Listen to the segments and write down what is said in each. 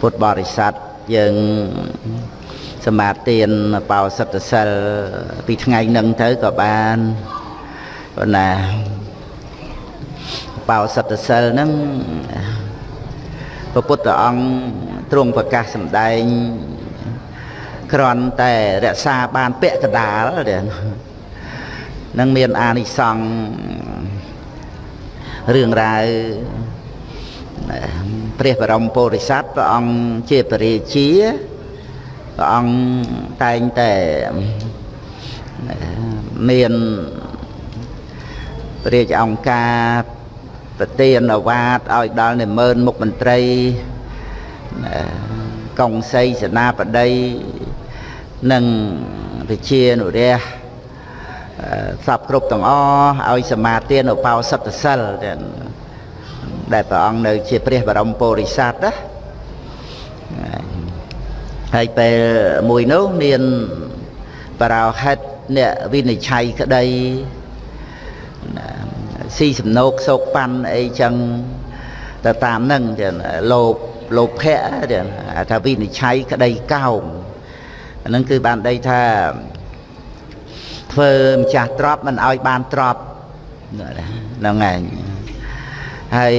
ពុទ្ធបរិស័ទយើងសមាទានបោសិទ្ធសិលពីថ្ងៃនឹងទៅក៏បានប៉ុន្តែបោសិទ្ធសិលហ្នឹងព្រះពុទ្ធអង្គទ្រង់ប្រកាសសម្ដែងគ្រាន់តែរក្សាបានពាក្យកដាលនឹងមានអានិសង្ឃរឿងរ៉ាវ ព្រះបរមពុរិស័ទព្រះអង្គជាបរិជាព្រះអង្គតែងតែមានព្រះរាជអង្គការប្រទានអាវាតឲ្យដល់និមឺនមុខមន្ត្រីកុងសីសេនាបតីនិងវិជានុរះសពគ្រប់ទាំងអស់ឲ្យសមាទានឧបោសថសិល ដែលព្រះអង្គនៅជាព្រះបរមពុរិស័ទណាហើយពេលមួយនោះមានបរោហិតអ្នកវិនិច្ឆ័យក្តីស៊ីសំណោកសោកប៉ាន់អីចឹងទៅតាមនឹងចឹងលោភលោភៈចឹងថាវិនិច្ឆ័យក្តីកោងអានឹងគឺបានដីថាធ្វើម្ចាស់ទ្របមិនឲ្យបានទ្របហ្នឹងឯង ហើយ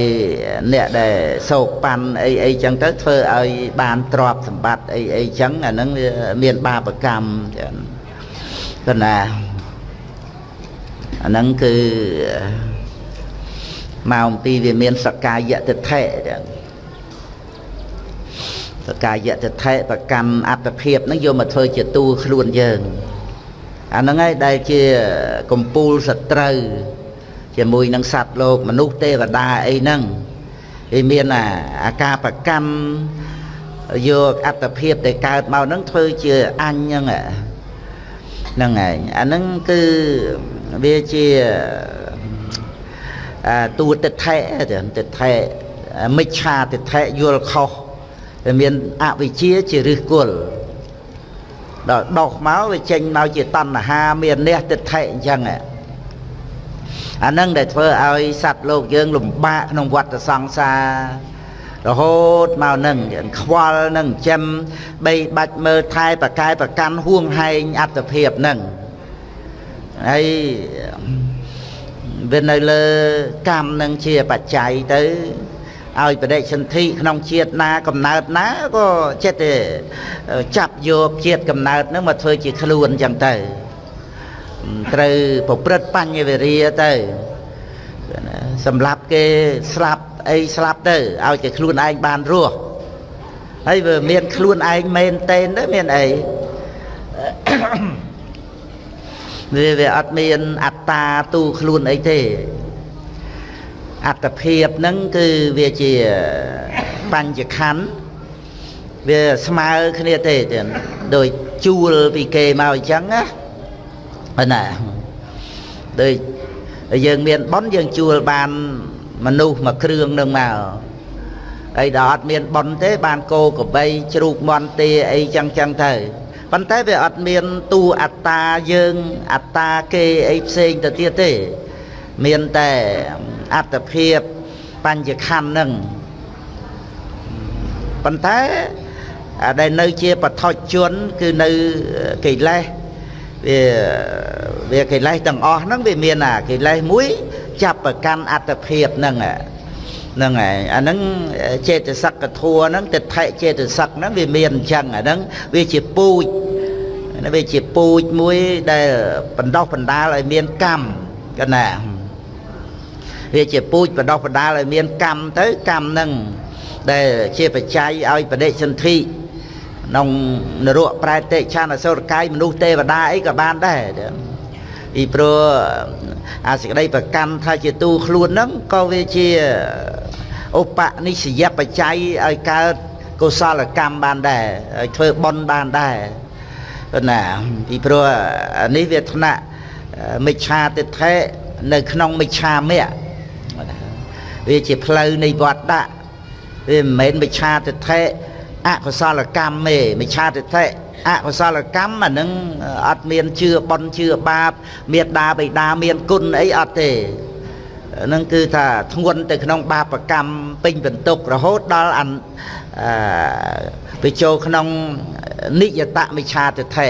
អ្នកដែលសោកប៉ាន់អីអីចឹងទៅធ្វើឲ្យបានទ្របសម្បត្តិអីអីចឹងអាហ្នឹងមានបាបកម្មចឹងគណាអាហ្នឹងគឺមកអំពីវាមានសកាយតិថិចឹងសកាយតិថិប្រកម្មអត្តភាពហ្នឹងយកមកធ្វើជាតួខ្លួនយើងអាហ្នឹងហើយដែលជាកម្ពូលសត្រូវ ជាមួយនឹងសត្វលោកមនុស្សទេវតាអីហ្នឹងវាមានអាការប្រកម្មយកអត្តភាពដែលកើតមកហ្នឹងធ្វើជាអញហ្នឹងហ្នឹងឯងអាហ្នឹងគឺវាជាតួទិដ្ឋិទិដ្ឋិមិច្ឆាទិដ្ឋិយល់ខុសវាមានអវិជ្ជាជាឫសគល់ដល់ដោះមកវាចេញមកជាតណ្ហាមាននេះទិដ្ឋិអញ្ចឹង អានឹងដែលធ្វើឲ្យសត្វលោកយើង លំបាកក្នុងវដ្តសង្សាររហូតមកនឹងខ្វល់នឹងចិញ្ចឹមបីបាច់មើលថែប្រកែប្រកាន់ហួងហែងអត្តភាពនឹងហើយវានៅលើកម្មនឹងជាបច្ច័យទៅឲ្យបដិសន្ធិក្នុងជាតិណាកំណើតណាក៏ចិត្តតែចាប់យកជាតិកំណើតនឹងមកធ្វើជាខ្លួនអញ្ចឹងទៅ ត្រូវប្រព្រឹត្តបញ្ញវេរាទៅសម្រាប់គេស្លាប់អីស្លាប់ទៅឲ្យតែខ្លួនឯងបានរស់ហើយវាមានខ្លួនឯងមែនតេនទៅមានអីវាវាអត់មានអត្តាទូខ្លួនអីទេអត្តភាពហ្នឹងគឺវាជាបញ្ញខណ្ឌវាស្មើគ្នាទេទៀតដោយជួលពីគេមកអញ្ចឹងណា ណាដូចយើងមានប៉ុនយើងជួលបានមនុស្សមួយគ្រឿងនឹងមកអីដល់អត់មានប៉ុនទេ បានគោកបីជ្រូកមន់ទាអីចឹងចឹងទៅប៉ុន្តែវាអត់មានទូអត្តាយើងអត្តាគេអីផ្សេងទៅទៀតទេ មានតែអត្តភាពបញ្ញខណ្ឌនឹងប៉ុន្តែដែលនៅជាបឋជនគឺនៅកិលេស វាវាកិលេសទាំងអស់ហ្នឹងវាមានអាកិលេសមួយចាប់ប្រកាន់អត្តភាពហ្នឹងហ្នឹងហើយអាហ្នឹងចេតសិកធัวហ្នឹងទិដ្ឋិចេតសិកហ្នឹងវាមានអញ្ចឹងអាហ្នឹងវាជាពូជវាជាពូជមួយដែលបណ្ដោះបណ្ដាលឲ្យមានកម្មកណាវាជាពូជបណ្ដោះបណ្ដាលឲ្យមានកម្មទៅកម្មហ្នឹងដែលជាបច្ច័យឲ្យបដិសន្ធិ ក្នុងនរកប្រែតិឆានអសុរកាយមនុស្សទេវតាអីក៏បានដែរពីព្រោះអាសេចក្តីប្រកាន់ថាជាទូខ្លួនហ្នឹងក៏វាជាឧបនិស្សយបច្ច័យឲ្យកើតកុសលកម្មបានដែរឲ្យធ្វើបុណ្យបានដែរណាពីព្រោះនេះវាថ្នាក់មិច្ឆាទិដ្ឋិនៅក្នុងមិច្ឆាមៈវាជាផ្លូវនៃវត្តដាក់វាមិនមែនមិច្ឆាទិដ្ឋិ អកុសលកម្មទេមិច្ឆាទិដ្ឋិអកុសលកម្មអានឹងអត់មានជឿបន់ជឿបាបមេត្តាបិតាមានគុណអីអត់ទេនឹងគឺថាធ្ងន់ទៅក្នុងបាបកម្មពេញបន្ទុករហូតដល់អឺវាចូលក្នុងនិយតមិឆាទិដ្ឋិ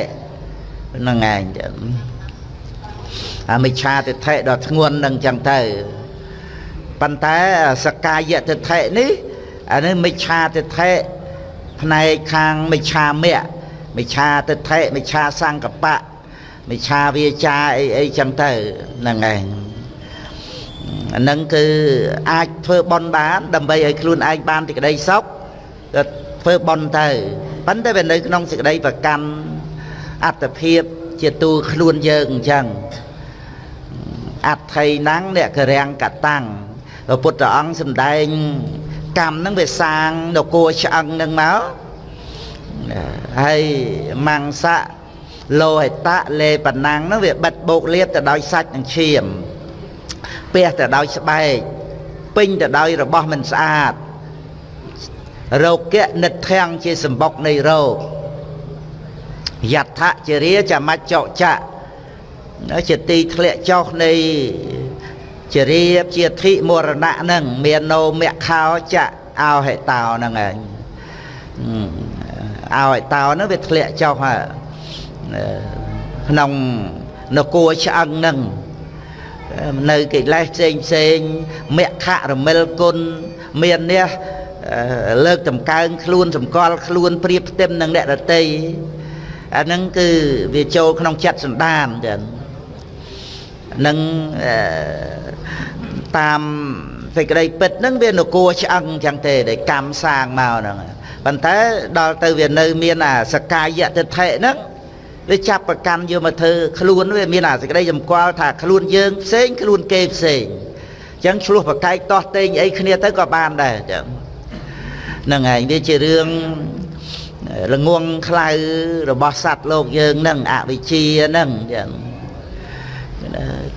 ហ្នឹងឯងអាមិឆាទិដ្ឋិដ៏ធ្ងន់នឹងចឹងទៅប៉ុន្តែសកាយទិដ្ឋិនេះអានេះមិឆាទិដ្ឋិ ផ្នែកខាងមិឆាមៈមិឆាទិដ្ឋិមិឆាសង្កបៈមិឆាវាចាអីអីចឹងទៅហ្នឹងឯងអានឹងគឺអាចធ្វើបន់បាន ដើម្បីឲ្យខ្លួនឯងបានទីក្តីសុខក៏ធ្វើបន់ទៅប៉ុន្តែវានៅក្នុងសេចក្តីប្រកាន់អត្តភាពជាទូខ្លួនយើងអញ្ចឹងអត្ថ័យណាំងអ្នកករាំងកតាំងព្រះពុទ្ធអង្គសម្ដែង កម្មហ្នឹងវាសាងនគរឆ្អឹងហ្នឹងមកហើយមង្សៈលោហិតៈលេបណាំងហ្នឹងវាបិទបោកលៀបទៅដោយសាច់និងឈាមពះទៅដោយស្បែកពេញទៅដោយរបស់មិនស្អាតរោគៈនិដ្ឋាំងជាសម្បុកនៃរោគយដ្ឋជារាចមច្ចចៈជាទីធ្លាក់ចុះនៃ ជារាជាធិមរណៈហ្នឹងមាននោមៈខោចៈអោហេតោហ្នឹងឯងអោហេតោហ្នឹងវាធ្លាក់ចុះក្នុងនគរឆ្អឹងហ្នឹងនៅកិលេសផ្សេងផ្សេងមគ្គរមិលគុណមាននេះលើកតម្កើងខ្លួនសម្គាល់ខ្លួនប្រៀបផ្ទឹមនឹងអ្នកដតីអាហ្នឹងគឺវាចូលក្នុងចិត្តសន្តានចឹងនឹង តាមសេចក្តីពិតហ្នឹងវានគរឆ្អឹងចឹងទេដែលកម្មសាងមកហ្នឹងប៉ុន្តែដល់ទៅវានៅមានអាសកាយតិថិហ្នឹងវាចាប់ប្រកាន់យកមកធ្វើខ្លួនវាមានអាសេចក្តីសម្គាល់ថាខ្លួនយើងផ្សេងខ្លួនគេផ្សេងអញ្ចឹងឆ្លោះប្រកែកតោះតេងអីគ្នាទៅក៏បានដែរអញ្ចឹងហ្នឹងហើយវាជារឿងល្ងងខ្លៅរបស់សត្វលោកយើងហ្នឹងអវិជ្ជាហ្នឹងអញ្ចឹង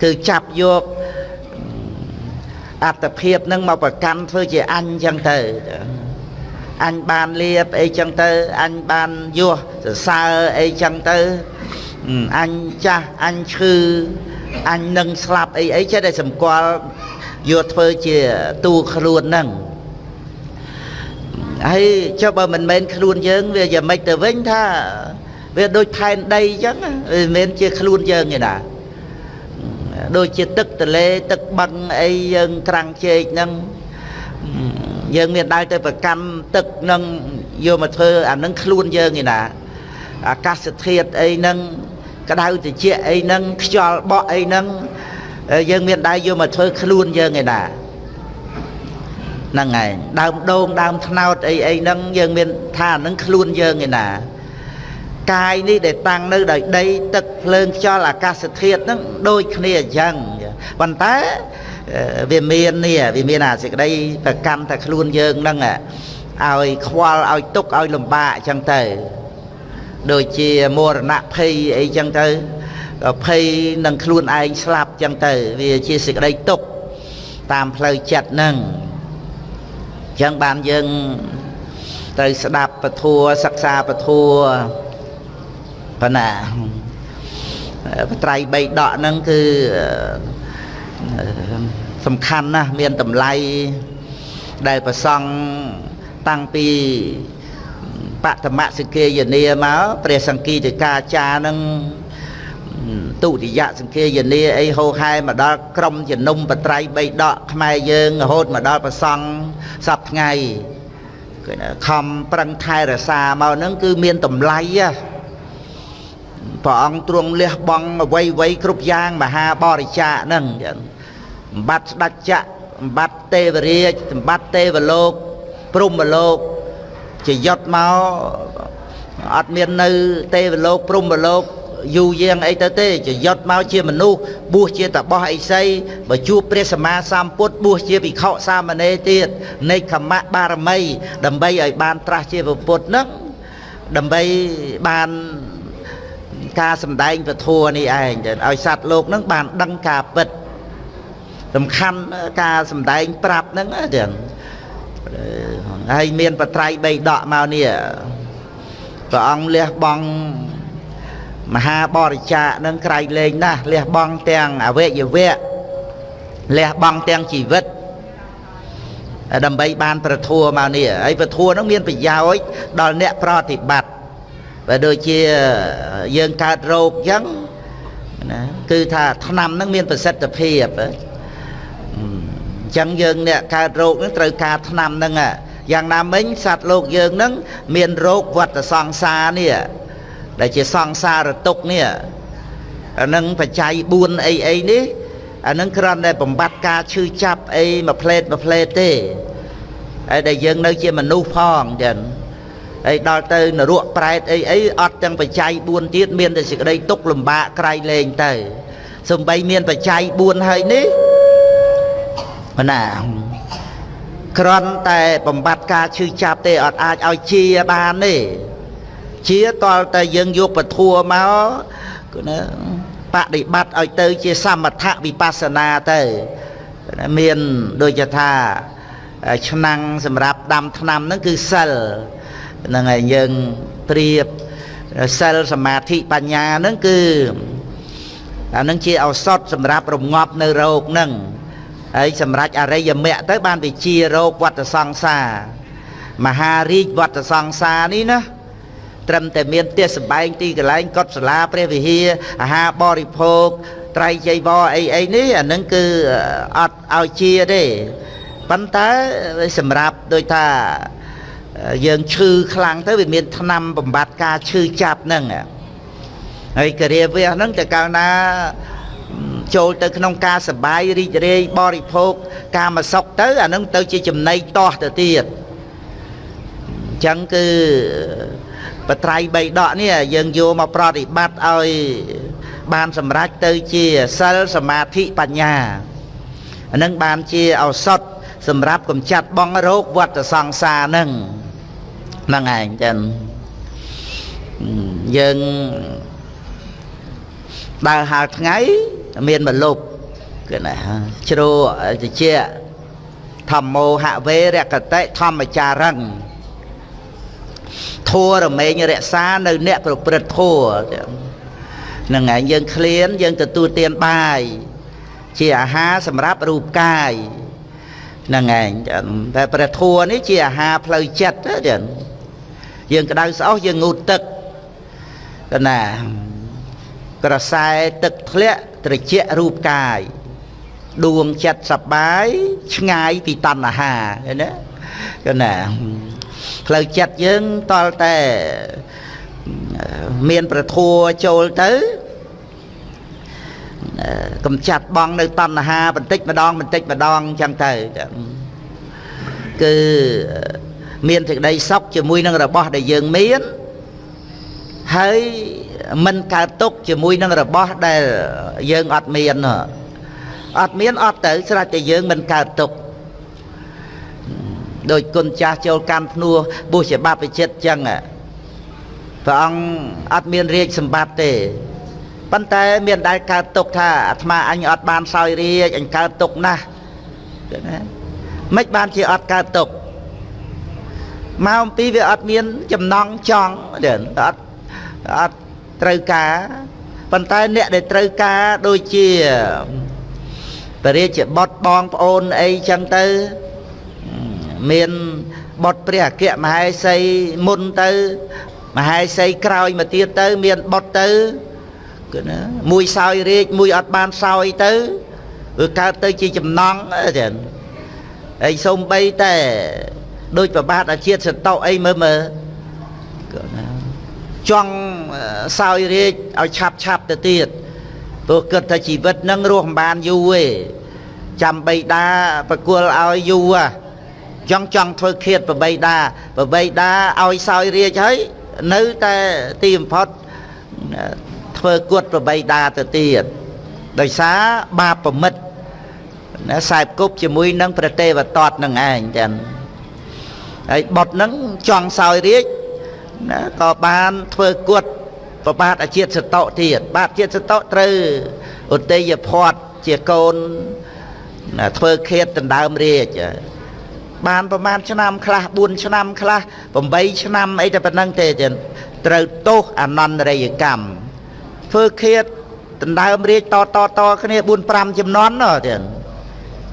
គឺចាប់យក អត្តភាពហ្នឹងមកប្រកាន់ធ្វើជាអញអញ្ចឹងទៅអញបានលៀបអីចឹងទៅអញបានយោសសរសើរអីចឹងទៅអញចាស់អញឈឺអញនឹងស្លាប់អីអីចេះតែសម្គាល់យកធ្វើជាទូខ្លួនហ្នឹងហើយចុះបើមិនមែនខ្លួនយើងវាយ៉ាងម៉េចទៅវិញថាវាដូចផែនដីអញ្ចឹងវាមិនមែនជាខ្លួនយើងទេណា ដូចជាទឹកទលេទឹកបឹងអីយើងក្រាំងជែកហ្នឹងយើងមានដើរទៅប្រកម្មទឹកនឹងយកមកធ្វើអានឹងខ្លួនយើងឯណាអាកាសធាតុអីហ្នឹងក្តៅត្រជាក់អីហ្នឹងខ្យល់បក់អីហ្នឹងយើងមានដែរយកមកធ្វើខ្លួនយើងឯណាហ្នឹងហើយដើមដូងដើមថ្នោតអីអីហ្នឹងយើងមានថាហ្នឹងខ្លួនយើងឯណា កាយនេះដែលតាំងនៅដោយដីទឹកភ្លើងខ្យល់អាកាសធាតុហ្នឹងដូចគ្នាអញ្ចឹងប៉ុន្តែវាមាននេះវាមានអាសេចក្តីប្រកម្មតែខ្លួនយើងហ្នឹងឲ្យខ្វល់ឲ្យទុកឲ្យលំបាកអញ្ចឹងទៅដូចជាមរណភ័យអីចឹងទៅភ័យនឹងខ្លួនឯងស្លាប់ចឹងទៅ វាជាសេចក្តីទុកតាមផ្លូវចិត្តហ្នឹងចឹងបានយើងត្រូវស្ដាប់ពធัวសិក្សាពធัว ប៉ុណ្ណាបត្រៃ3ដកហ្នឹងគឺសំខាន់ណាស់មានតម្លៃដែលប្រសង់តាំងពីបតមសិកាយនាមកព្រះសង្គីតិកាចារនឹងទុតិយសង្ឃាយនាអីហោហែមកដល់ក្រមជំនុំបត្រៃបីដកខ្មែរយើងរហូតមកដល់ប្រសង់សពថ្ងៃគឺខំប្រឹងថែរក្សាមកហ្នឹងគឺមានតម្លៃ ព្រះអង្គទ្រង់លះបង់អវ័យវ័យគ្រប់យ៉ាងមហាបរិច្ចាគហ្នឹងចឹងសម្បត្តិស្ដេចចក្រសម្បត្តិទេវរាជសម្បត្តិទេវលោកព្រំលោកជាយុទ្ធមកអត់មាននៅទេវលោកព្រំលោកយូរយាងអីទៅទេជាយុទ្ធមកជាមនុស្សបួសជាតបោះអីសីបើជួបព្រះសម្មាសម្ពុទ្ធបួសជាភិក្ខុសាមណេរទៀតនៃខមៈបារមី ដើម្បីឲ្យបានត្រាស់ជាពុទ្ធនឹងដើម្បីបាន ការសម្ដែងពធនេះឯងឲ្យសត្វលោកនឹងបានដឹងការពិតសំខាន់ការសំដែងប្រាប់ហ្នឹងទាំងហើយមានបត្រៃ3ដកមកនេះព្រះអង្គលះបង់មហាបរិច្ចាគនឹងក្រៃលែងណាស់លះបង់ទាំងអវយវៈលះបង់ទាំងជីវិតដើម្បីបានប្រធัวមកនេះហើយប្រធัวហ្នឹងមានប្រយោជន៍ដល់អ្នកប្រតិបត្តិ បើដូចជាយើងកើតរោគអញ្ចឹងណាគឺថាថ្នាំហ្នឹងមានប្រសិទ្ធភាពអញ្ចឹងយើងអ្នកកើតរោគហ្នឹងត្រូវការថ្នាំហ្នឹងយ៉ាងណាមិញសត្វលោកយើងហ្នឹងមានរោគវត្តសង្សារនេះដែលជាសង្សារទុកនេះអានឹងបច្ច័យ4អីអីនេះអានឹងគ្រាន់តែបំបត្តិការឈឺចាប់អីមួយផ្លេតមួយផ្លេតទេហើយដែលយើងនៅជាមនុស្សផងចឹង ហើយដល់ទៅនរកប្រែតអីអីអត់ទាំងបច្ច័យ4ទៀតមានតែសេចក្តីទុកលំបាកក្រៃលែងទៅសំបីមានបច្ច័យ4ហើយនេះណាគ្រាន់តែបំបត្តិការឈឺចាប់ទេអត់អាចឲ្យជាបានទេជាតលតែយើងយកពធัวមកគឺណាបដិបត្តិឲ្យទៅជាសមថវិបស្សនាទៅមានដូចជាថាឆ្នាំងសម្រាប់ដាំថ្នាំហ្នឹងគឺសិល ហ្នឹងហើយយើងប្រៀបសិលសមាធិបញ្ញាហ្នឹងគឺអានឹងជាឱសថសម្រាប់រងាប់នៅរោគហ្នឹងហើយសម្រាប់អរិយមគ្គទៅបានវិជារោគវត្តសង្សារមហារាជវត្តសង្សារនេះណាត្រឹមតែមានផ្ទះសម្បែងទីកន្លែងកុដិសាលាព្រះវិហារអាហារបរិភោគត្រៃចីវរអីអីនេះអានឹងគឺអត់ឲ្យជាទេប៉ុន្តែសម្រាប់ដូចថា យើងឈឺខ្លាំងទៅវាមានថ្នាំបំបត្តិការឈឺចាប់ហ្នឹងហើយការាវះហ្នឹងតើកាលណាចូលទៅក្នុងការសបាយរីករាយបរិភោគកាមសុខទៅអានឹងទៅជាចំណីតោះទៅទៀតអញ្ចឹងគឺបត្រៃបីដកនេះយើងយកមកប្រតិបត្តិឲ្យបានសម្រេចទៅជាសិលសមាធិបញ្ញាអានឹងបានជាឱសថ សម្រាប់កម្ចាត់បងរោគវត្តសង្សារនឹងហ្នឹងឯងចឹងយើងដើរហើរថ្ងៃមានមលុបគឺណាជ្រោតិចធម្មោហវេរកតិធម្មចារឹងធัวរមែងរក្សានៅអ្នកប្រព្រឹត្តធัวហ្នឹងឯងយើងឃ្លានយើងទទួលទានបាយជាអាហារសម្រាប់រូបកាយ ហ្នឹងឯងតែព្រះធัวនេះជាអាហារផ្លូវចិត្តចឹងយើងក្តៅស្អុះយើងងូតទឹកកណាក្រសែទឹកធ្លាក់ត្រជាក់រូបកាយដួងចិត្តសបាយឆ្ងាយពីតណ្ហាឃើញទេកណាផ្លូវចិត្តយើងតលតែមានប្រធัวចូលទៅ កំចាត់បងនៅតណ្ហាបន្តិចម្ដងបន្តិចម្ដងអញ្ចឹងទៅគឺមានសេចក្តីសុខជាមួយនឹងរបស់ដែលយើងមានហើយមិនកើតទុកជាមួយនឹងរបស់ដែលយើងអត់មានអត់មានអត់ទៅស្រេចតែយើងមិនកើតទុកដោយគុណចាស់ចូលកម្មភ្នួបុស្សបព្វជិតចឹងព្រះអង្គអត់មានរាជសម្បត្តិទេ ប៉ុន្តែមានដែលកើតទុកថាអាត្មាអញអត់បានសោយរាជអញកើតទុកណាស់ណាមិនបានជាអត់កើតទុកមកអំពីវាអត់មានចំណងចង់ទេអត់អត់ត្រូវការប៉ុន្តែអ្នកដែលត្រូវការដូចជាបរិជាបុតបងប្អូនអីចឹងទៅមានបុតព្រះអគ្គមហេសីមុនទៅមហេសីក្រោយមកទៀតទៅ មានបុតទៅ គឺណាមួយសោយរាជមួយអត់បានសោយទៅគឺកើតទៅជាចំណងចឹងហើយសូម្បីតែដូចប្របាទអាជាតិសតោអីមើលមើលគឺណាចង់សោយរាជឲ្យឆាប់ឆាប់ទៅទៀតព្រោះគិតថាជីវិតនឹងរស់មិនបានយូរទេចាំបីតាប្រគល់ឲ្យយូរចង់ចង់ធ្វើឃាតប្របីតាប្របីតាឲ្យសោយរាជហើយនៅតែទីបំផុត ធ្វើគត់ប្របីតាទៅទៀតដោយសារបាបប្រមិតណាខ្សែគប់ជាមួយនឹងព្រះទេវតតនឹងឯងចឹងហើយបុតនឹងចង់សោយរាជណាក៏បានធ្វើគត់ប្របាទអាជាតិសតោទៀតបាទជាតិសតោត្រូវឧទ័យភ័តជាកូនធ្វើខេតដណ្ដើមរាជបានប្រហែលឆ្នាំខ្លះ4ឆ្នាំខ្លះ8ឆ្នាំអីតែប៉ុណ្្នឹងទេចឹងត្រូវទោសអនន្តរិយកម្ម ធ្វើខេតដណ្ដើមរាជតតតគ្នា4 5ចំនួនណោះចឹង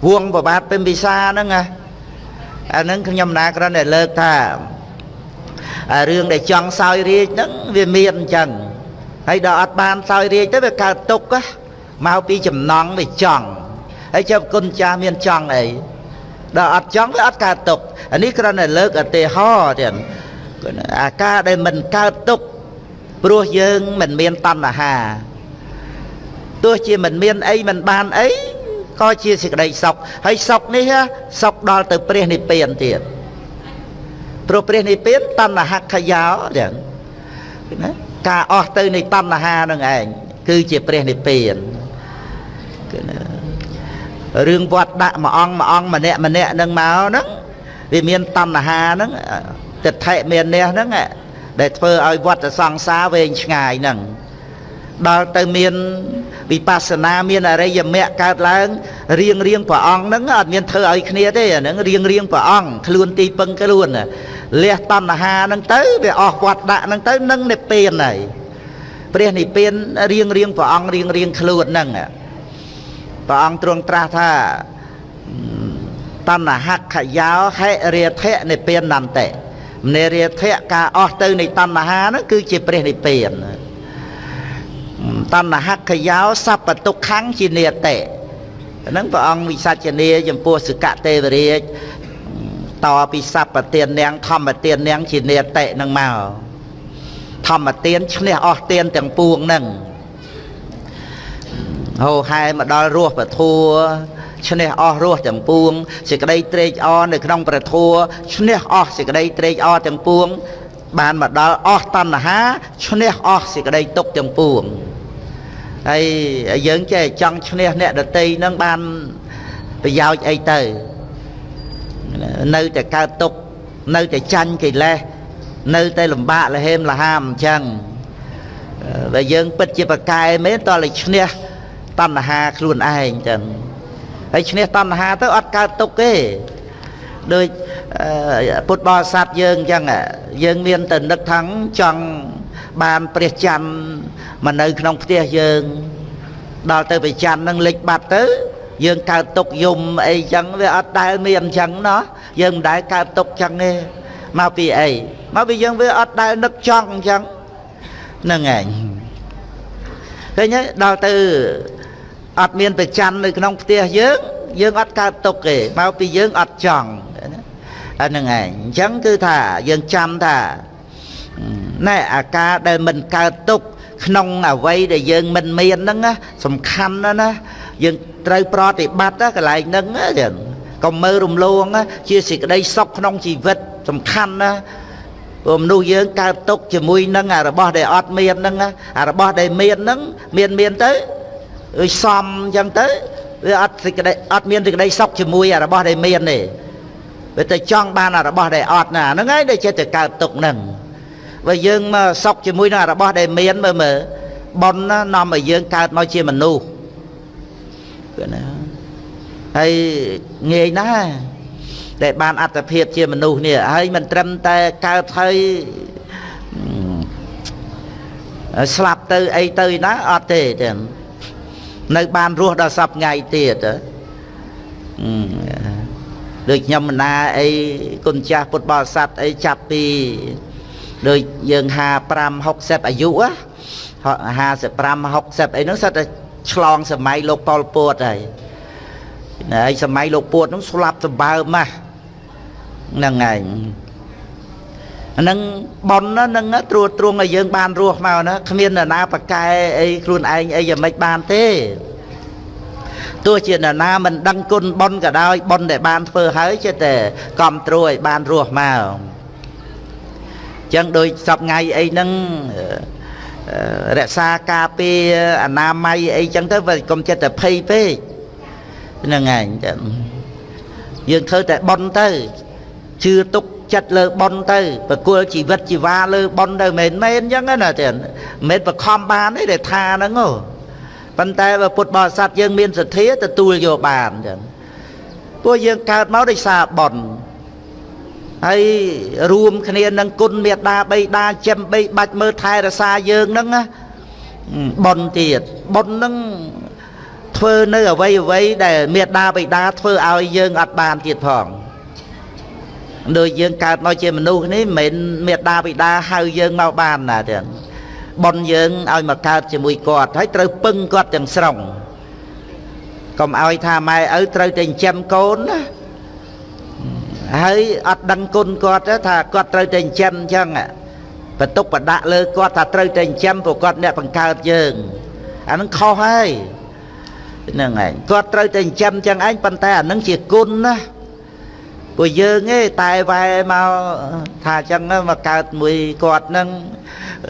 វងប្របាទពេញពិសាហ្នឹងណាអានឹងខ្ញុំណាគ្រាន់តែលើកថាអារឿងដែលចង់សោយរាជហ្នឹងវាមានអញ្ចឹងហើយដល់អត់បានសោយរាជទៅវាកើតទុកមកពីចំណង់វាចង់ហើយចាំគុណចាស់មានចង់អីដល់អត់ចង់វាអត់កើតទុកអានេះគ្រាន់តែលើកឧទាហរណ៍ទៀតអាការដែលមិនកើតទុក ព្រោះយើងមិនមានតណ្ហាទោះជាមិនមានអីមិនបានអីក៏ជាសេចក្តីសុខហើយសុខនេះសុខដល់ទៅព្រះនិព្វានទៀតព្រោះព្រះនិព្វានតណ្ហខយោចឹងណាការអស់ទៅនៃតណ្ហានឹងឯងគឺជាព្រះនិព្វានគឺណារឿងវត្តដាក់មួយអង្គមួយអង្គម្នាក់ម្នាក់នឹងមកហ្នឹងវាមានតណ្ហាហ្នឹងទិដ្ឋិមាននេះហ្នឹង ដែលធ្វើឲ្យវត្តសង្សារវែងឆ្ងាយហ្នឹងដល់ទៅមានវិបស្សនាមានអរិយមគ្គកើតឡើងរៀងរៀងព្រះអង្គហ្នឹងអត់មានធ្វើឲ្យគ្នាទេអាហ្នឹងរៀងរៀងព្រះអង្គខ្លួនទីពឹងខ្លួនលះតណ្ហាហ្នឹងទៅវាអស់វត្តដាក់ហ្នឹងទៅនឹងនិព្វានហើយព្រះនិព្វានរៀងរៀងព្រះអង្គរៀងរៀងខ្លួនហ្នឹងព្រះអង្គទ្រង់ត្រាស់ថាតណ្ហខយោហេរាធៈនិព្វាននន្តិ នេរាធៈការអស់ទៅនៃតណ្ហាហ្នឹងគឺជាព្រះនិព្វានតណ្ហខយោសពតុខੰជានេតិហ្នឹងព្រះអង្គវិសាចនាចំពោះសកទេវរាជតពីសពទាននាងធម្មទាននាងជានេតិហ្នឹងមកធម្មទានឈ្នះអស់ទានទាំងពួងហ្នឹងហោហែមកដល់រស់ពធัว ឈ្នះអស់រស់ទាំងពួងសេចក្តីត្រេកអរនៅក្នុងព្រះធัวឈ្នះអស់សេចក្តីត្រេកអរទាំងពួង បានមកដល់អស់តណ្ហាឈ្នះអស់សេចក្តីទុក្ខទាំងពួងហើយយើងចេះចង់ឈ្នះអ្នកដតីនឹងបានប្រយោជន៍អីទៅនៅតែកើតទុក្ខនៅតែចាញ់កិលេសនៅតែលំបាកលហេមលហាមអញ្ចឹងបើយើងពិតជាប្រកែមែនតើឲ្យឈ្នះតណ្ហាខ្លួនឯងចឹង ហើយឈ្នះតណ្ហាទៅអត់កើតទុកទេដូចពុទ្ធបរិស័ទយើងអញ្ចឹងយើងមានតែនឹកថាចង់បានព្រះច័ន្ទមកនៅក្នុងផ្ទះយើងដល់ទៅព្រះច័ន្ទនឹងលិចបាត់ទៅយើងកើតទុកយំអីចឹងវាអត់ដែលមានអញ្ចឹងណោះយើងមិនដែលកើតទុកចឹងទេមកពីអីមកពីយើងវាអត់ដែលនឹកចង់អញ្ចឹងហ្នឹងឯងឃើញដល់ទៅ អត់មានប្រច័ននៅក្នុងផ្ទះយើងយើងអត់កើតទុកទេមកពីយើងអត់ចង់អាហ្នឹងឯងអញ្ចឹងគឺថាយើងចាំថាណែអាការដែលមិនកើតទុកក្នុងអវ័យដែលយើងមិនមានហ្នឹងសំខាន់ណាស់ណាយើងត្រូវប្រតិបត្តិកន្លែងហ្នឹងចឹងកុំមើលរំលងជាសេចក្តីសុខក្នុងជីវិតសំខាន់ណាព្រោះមនុស្សយើងកើតទុកជាមួយនឹងអារបស់ដែលអត់មានហ្នឹងអារបស់ដែលមានហ្នឹងមានមានទៅអើយ សំអញ្ចឹងទៅវាអត់សេចក្តីអត់មានសេចក្តីសុខជាមួយអារបស់ដែលមានទេវាទៅចង់បានអារបស់ដែលអត់ណាហ្នឹងហើយដែលចិត្តទៅកើតទុកហ្នឹងបើយើងមកសុខជាមួយនឹងអារបស់ដែលមានមើលមើលប៉ុនណានាំឲ្យយើងកើតមកជាមនុស្សគឺណាហើយងាយណាស់ដែលបានអត្តភាពជាមនុស្សនេះហើយមិនត្រឹមតែកើតហើយស្លាប់ទៅអីទៅណាអត់ទេចឹង នៅបានរស់ដល់សពថ្ងៃទៀតដូចខ្ញុំមណាអីគុណចាស់ពុទ្ធបរិស័ទអីចាប់ពីដូចយើង55 60អាយុ55 60អីហ្នឹងសិតតែឆ្លងសម័យលោកប៉ុលពតហើយហើយសម័យលោកពួតហ្នឹងស្លាប់សម្បើមណាស់ហ្នឹងឯង ហ្នឹងប៉ុនហ្នឹងត្រួតត្រងឲ្យយើងបានរស់មកណាគ្មាននរណាប្រកែអីខ្លួនឯងអីយ៉ាងម៉េចបានទេទោះជានរណាមិនដឹងគុណប៉ុនក៏ដោយប៉ុនដែលបានធ្វើហើយចិត្តតែគ្រប់ត្រួយបានរស់មកចឹងដូចសពថ្ងៃអីហ្នឹងរក្សាការពារអនាម័យអីចឹងទៅវាកុំចិត្តតែភ័យពេកហ្នឹងឯងចឹងយើងធ្វើតែប៉ុនទៅជឿទុក ចិត្តលើប៉ុនទៅប្រគល់ជីវិតជីវ៉ាលើប៉ុនទៅមិនមែនអញ្ចឹងណាទេមិនមែនបខំបានទេដែលថាហ្នឹងហ៎ប៉ុន្តែបើពុទ្ធបរិស័ទយើងមានសទ្ធាទទួលយកបានអញ្ចឹងពួកយើងកើតមកដោយសារប៉ុនហើយរួមគ្នានឹងគុណមេត្តាបៃតាចិមបីបាច់មើលថែរក្សាយើងហ្នឹងណាប៉ុនទៀតប៉ុនហ្នឹងធ្វើនៅអវ័យអវ័យដែលមេត្តាបៃតាធ្វើឲ្យយើងអត់បានទៀតផង ដូចយើងកើតមកជាមនុស្សនេះមិនមែនមេដាបិតាហៅយើងមកបានណាទៀតប៉ុនយើងឲ្យមកកើតជាមួយគាត់ហើយត្រូវពឹងគាត់ទាំងស្រុងកុំឲ្យថាម៉ែឪត្រូវតែចិញ្ចឹមកូនណាហើយអត់ដឹងគុណគាត់ថាគាត់ត្រូវតែចិញ្ចឹមអញ្ចឹងបន្ទុកបដាក់លើគាត់ថាត្រូវតែចិញ្ចឹមព្រោះគាត់អ្នកបង្កើតយើងអានឹងខុសហើយហ្នឹងឯងគាត់ត្រូវតែចិញ្ចឹមអញ្ចឹងឯងប៉ុន្តែអានឹងជាគុណណា ពួកយើងឯងតែវ៉ែមកថាអញ្ចឹងមកកើតមួយគាត់ហ្នឹង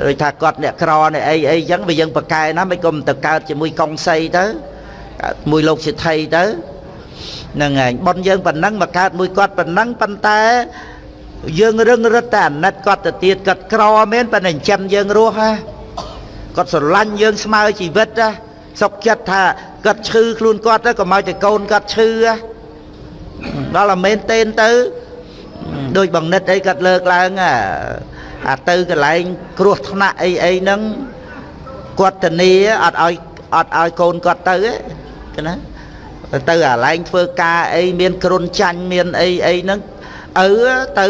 ដូចថាគាត់អ្នកក្រអ្នកអីអីអញ្ចឹងវាយើងប្រកែណាមិនគុំទៅកើតជាមួយកុងសីទៅកើតមួយលោកសិទ្ធិទៅហ្នឹងឯងប៉ុនយើងប៉ុណ្ណឹងមកកើតមួយគាត់ប៉ុណ្ណឹងប៉ុន្តែយើងរឹងរឹតតែអាណិតគាត់ទៅទៀតគាត់ក្រមែនប៉ុន្តែចិញ្ចឹមយើងរស់ហ่าគាត់ស្រឡាញ់យើងស្មើជីវិតណាសុកចិត្តថាគាត់ឈឺខ្លួនគាត់ទៅក៏មកតែកូនគាត់ឈឺ ដល់តែមែនទេនទៅដូចបងនិតអីគាត់លើកឡើងអាទៅកន្លែងគ្រោះថ្នាក់អីអីហ្នឹងគាត់ធានាអត់ឲ្យអត់ឲ្យកូនគាត់ទៅទេណាទៅអាឡែងធ្វើការអីមានគ្រុនចាញ់មានអីអីហ្នឹងឪទៅ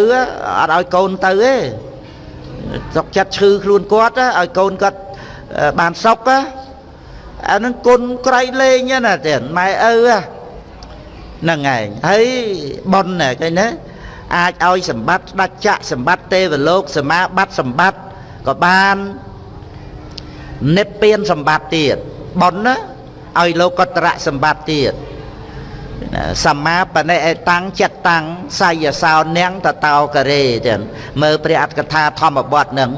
អត់ឲ្យកូនទៅទេសុកចិត្តឈឺខ្លួនគាត់ឲ្យកូនគាត់បានសុខអានឹងគុណក្រៃលែងណាទេម៉ែឪហ្នឹង ឯងហើយប៉ុនណាឃើញណាអាចឲ្យសម្បត្តិស្ដេចចក្រសម្បត្តិទេវលោកសមាបត្តិសម្បត្តិក៏បាននិព្វានសម្បត្តិទៀតប៉ុនណាឲ្យលោកតរៈសម្បត្តិទៀតសម្មាបនិអេតាំងចិត្តតាំងសាយសោនាងតតោករេចឹងមើលព្រះអត្តកថាធម្មបទនឹង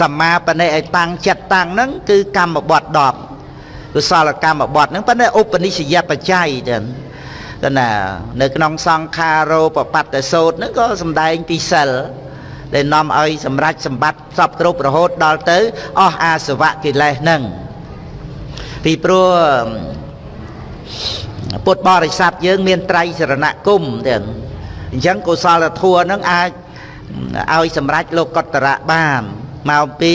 សម្មាបនិអេតាំងចិត្តតាំងហ្នឹងគឺកម្មបទ10កុសលកម្មបទហ្នឹងប៉ុន្តែឧបនិស្សយបច្ច័យចឹង ទៅណានៅក្នុងសង្ខារោបបត្តសោតហ្នឹងក៏សំដែងពីសិលដែលនាំឲ្យសម្រេចសម្បត្តិសពគ្រប់រហូតដល់ទៅអស់អាសវៈកិលេសហ្នឹងពីព្រោះពុទ្ធបរិស័ទយើងមានត្រៃសរណគមទាំងអញ្ចឹងកុសលធម៌ហ្នឹងអាចឲ្យសម្រេចលោកកតរៈបានមកពី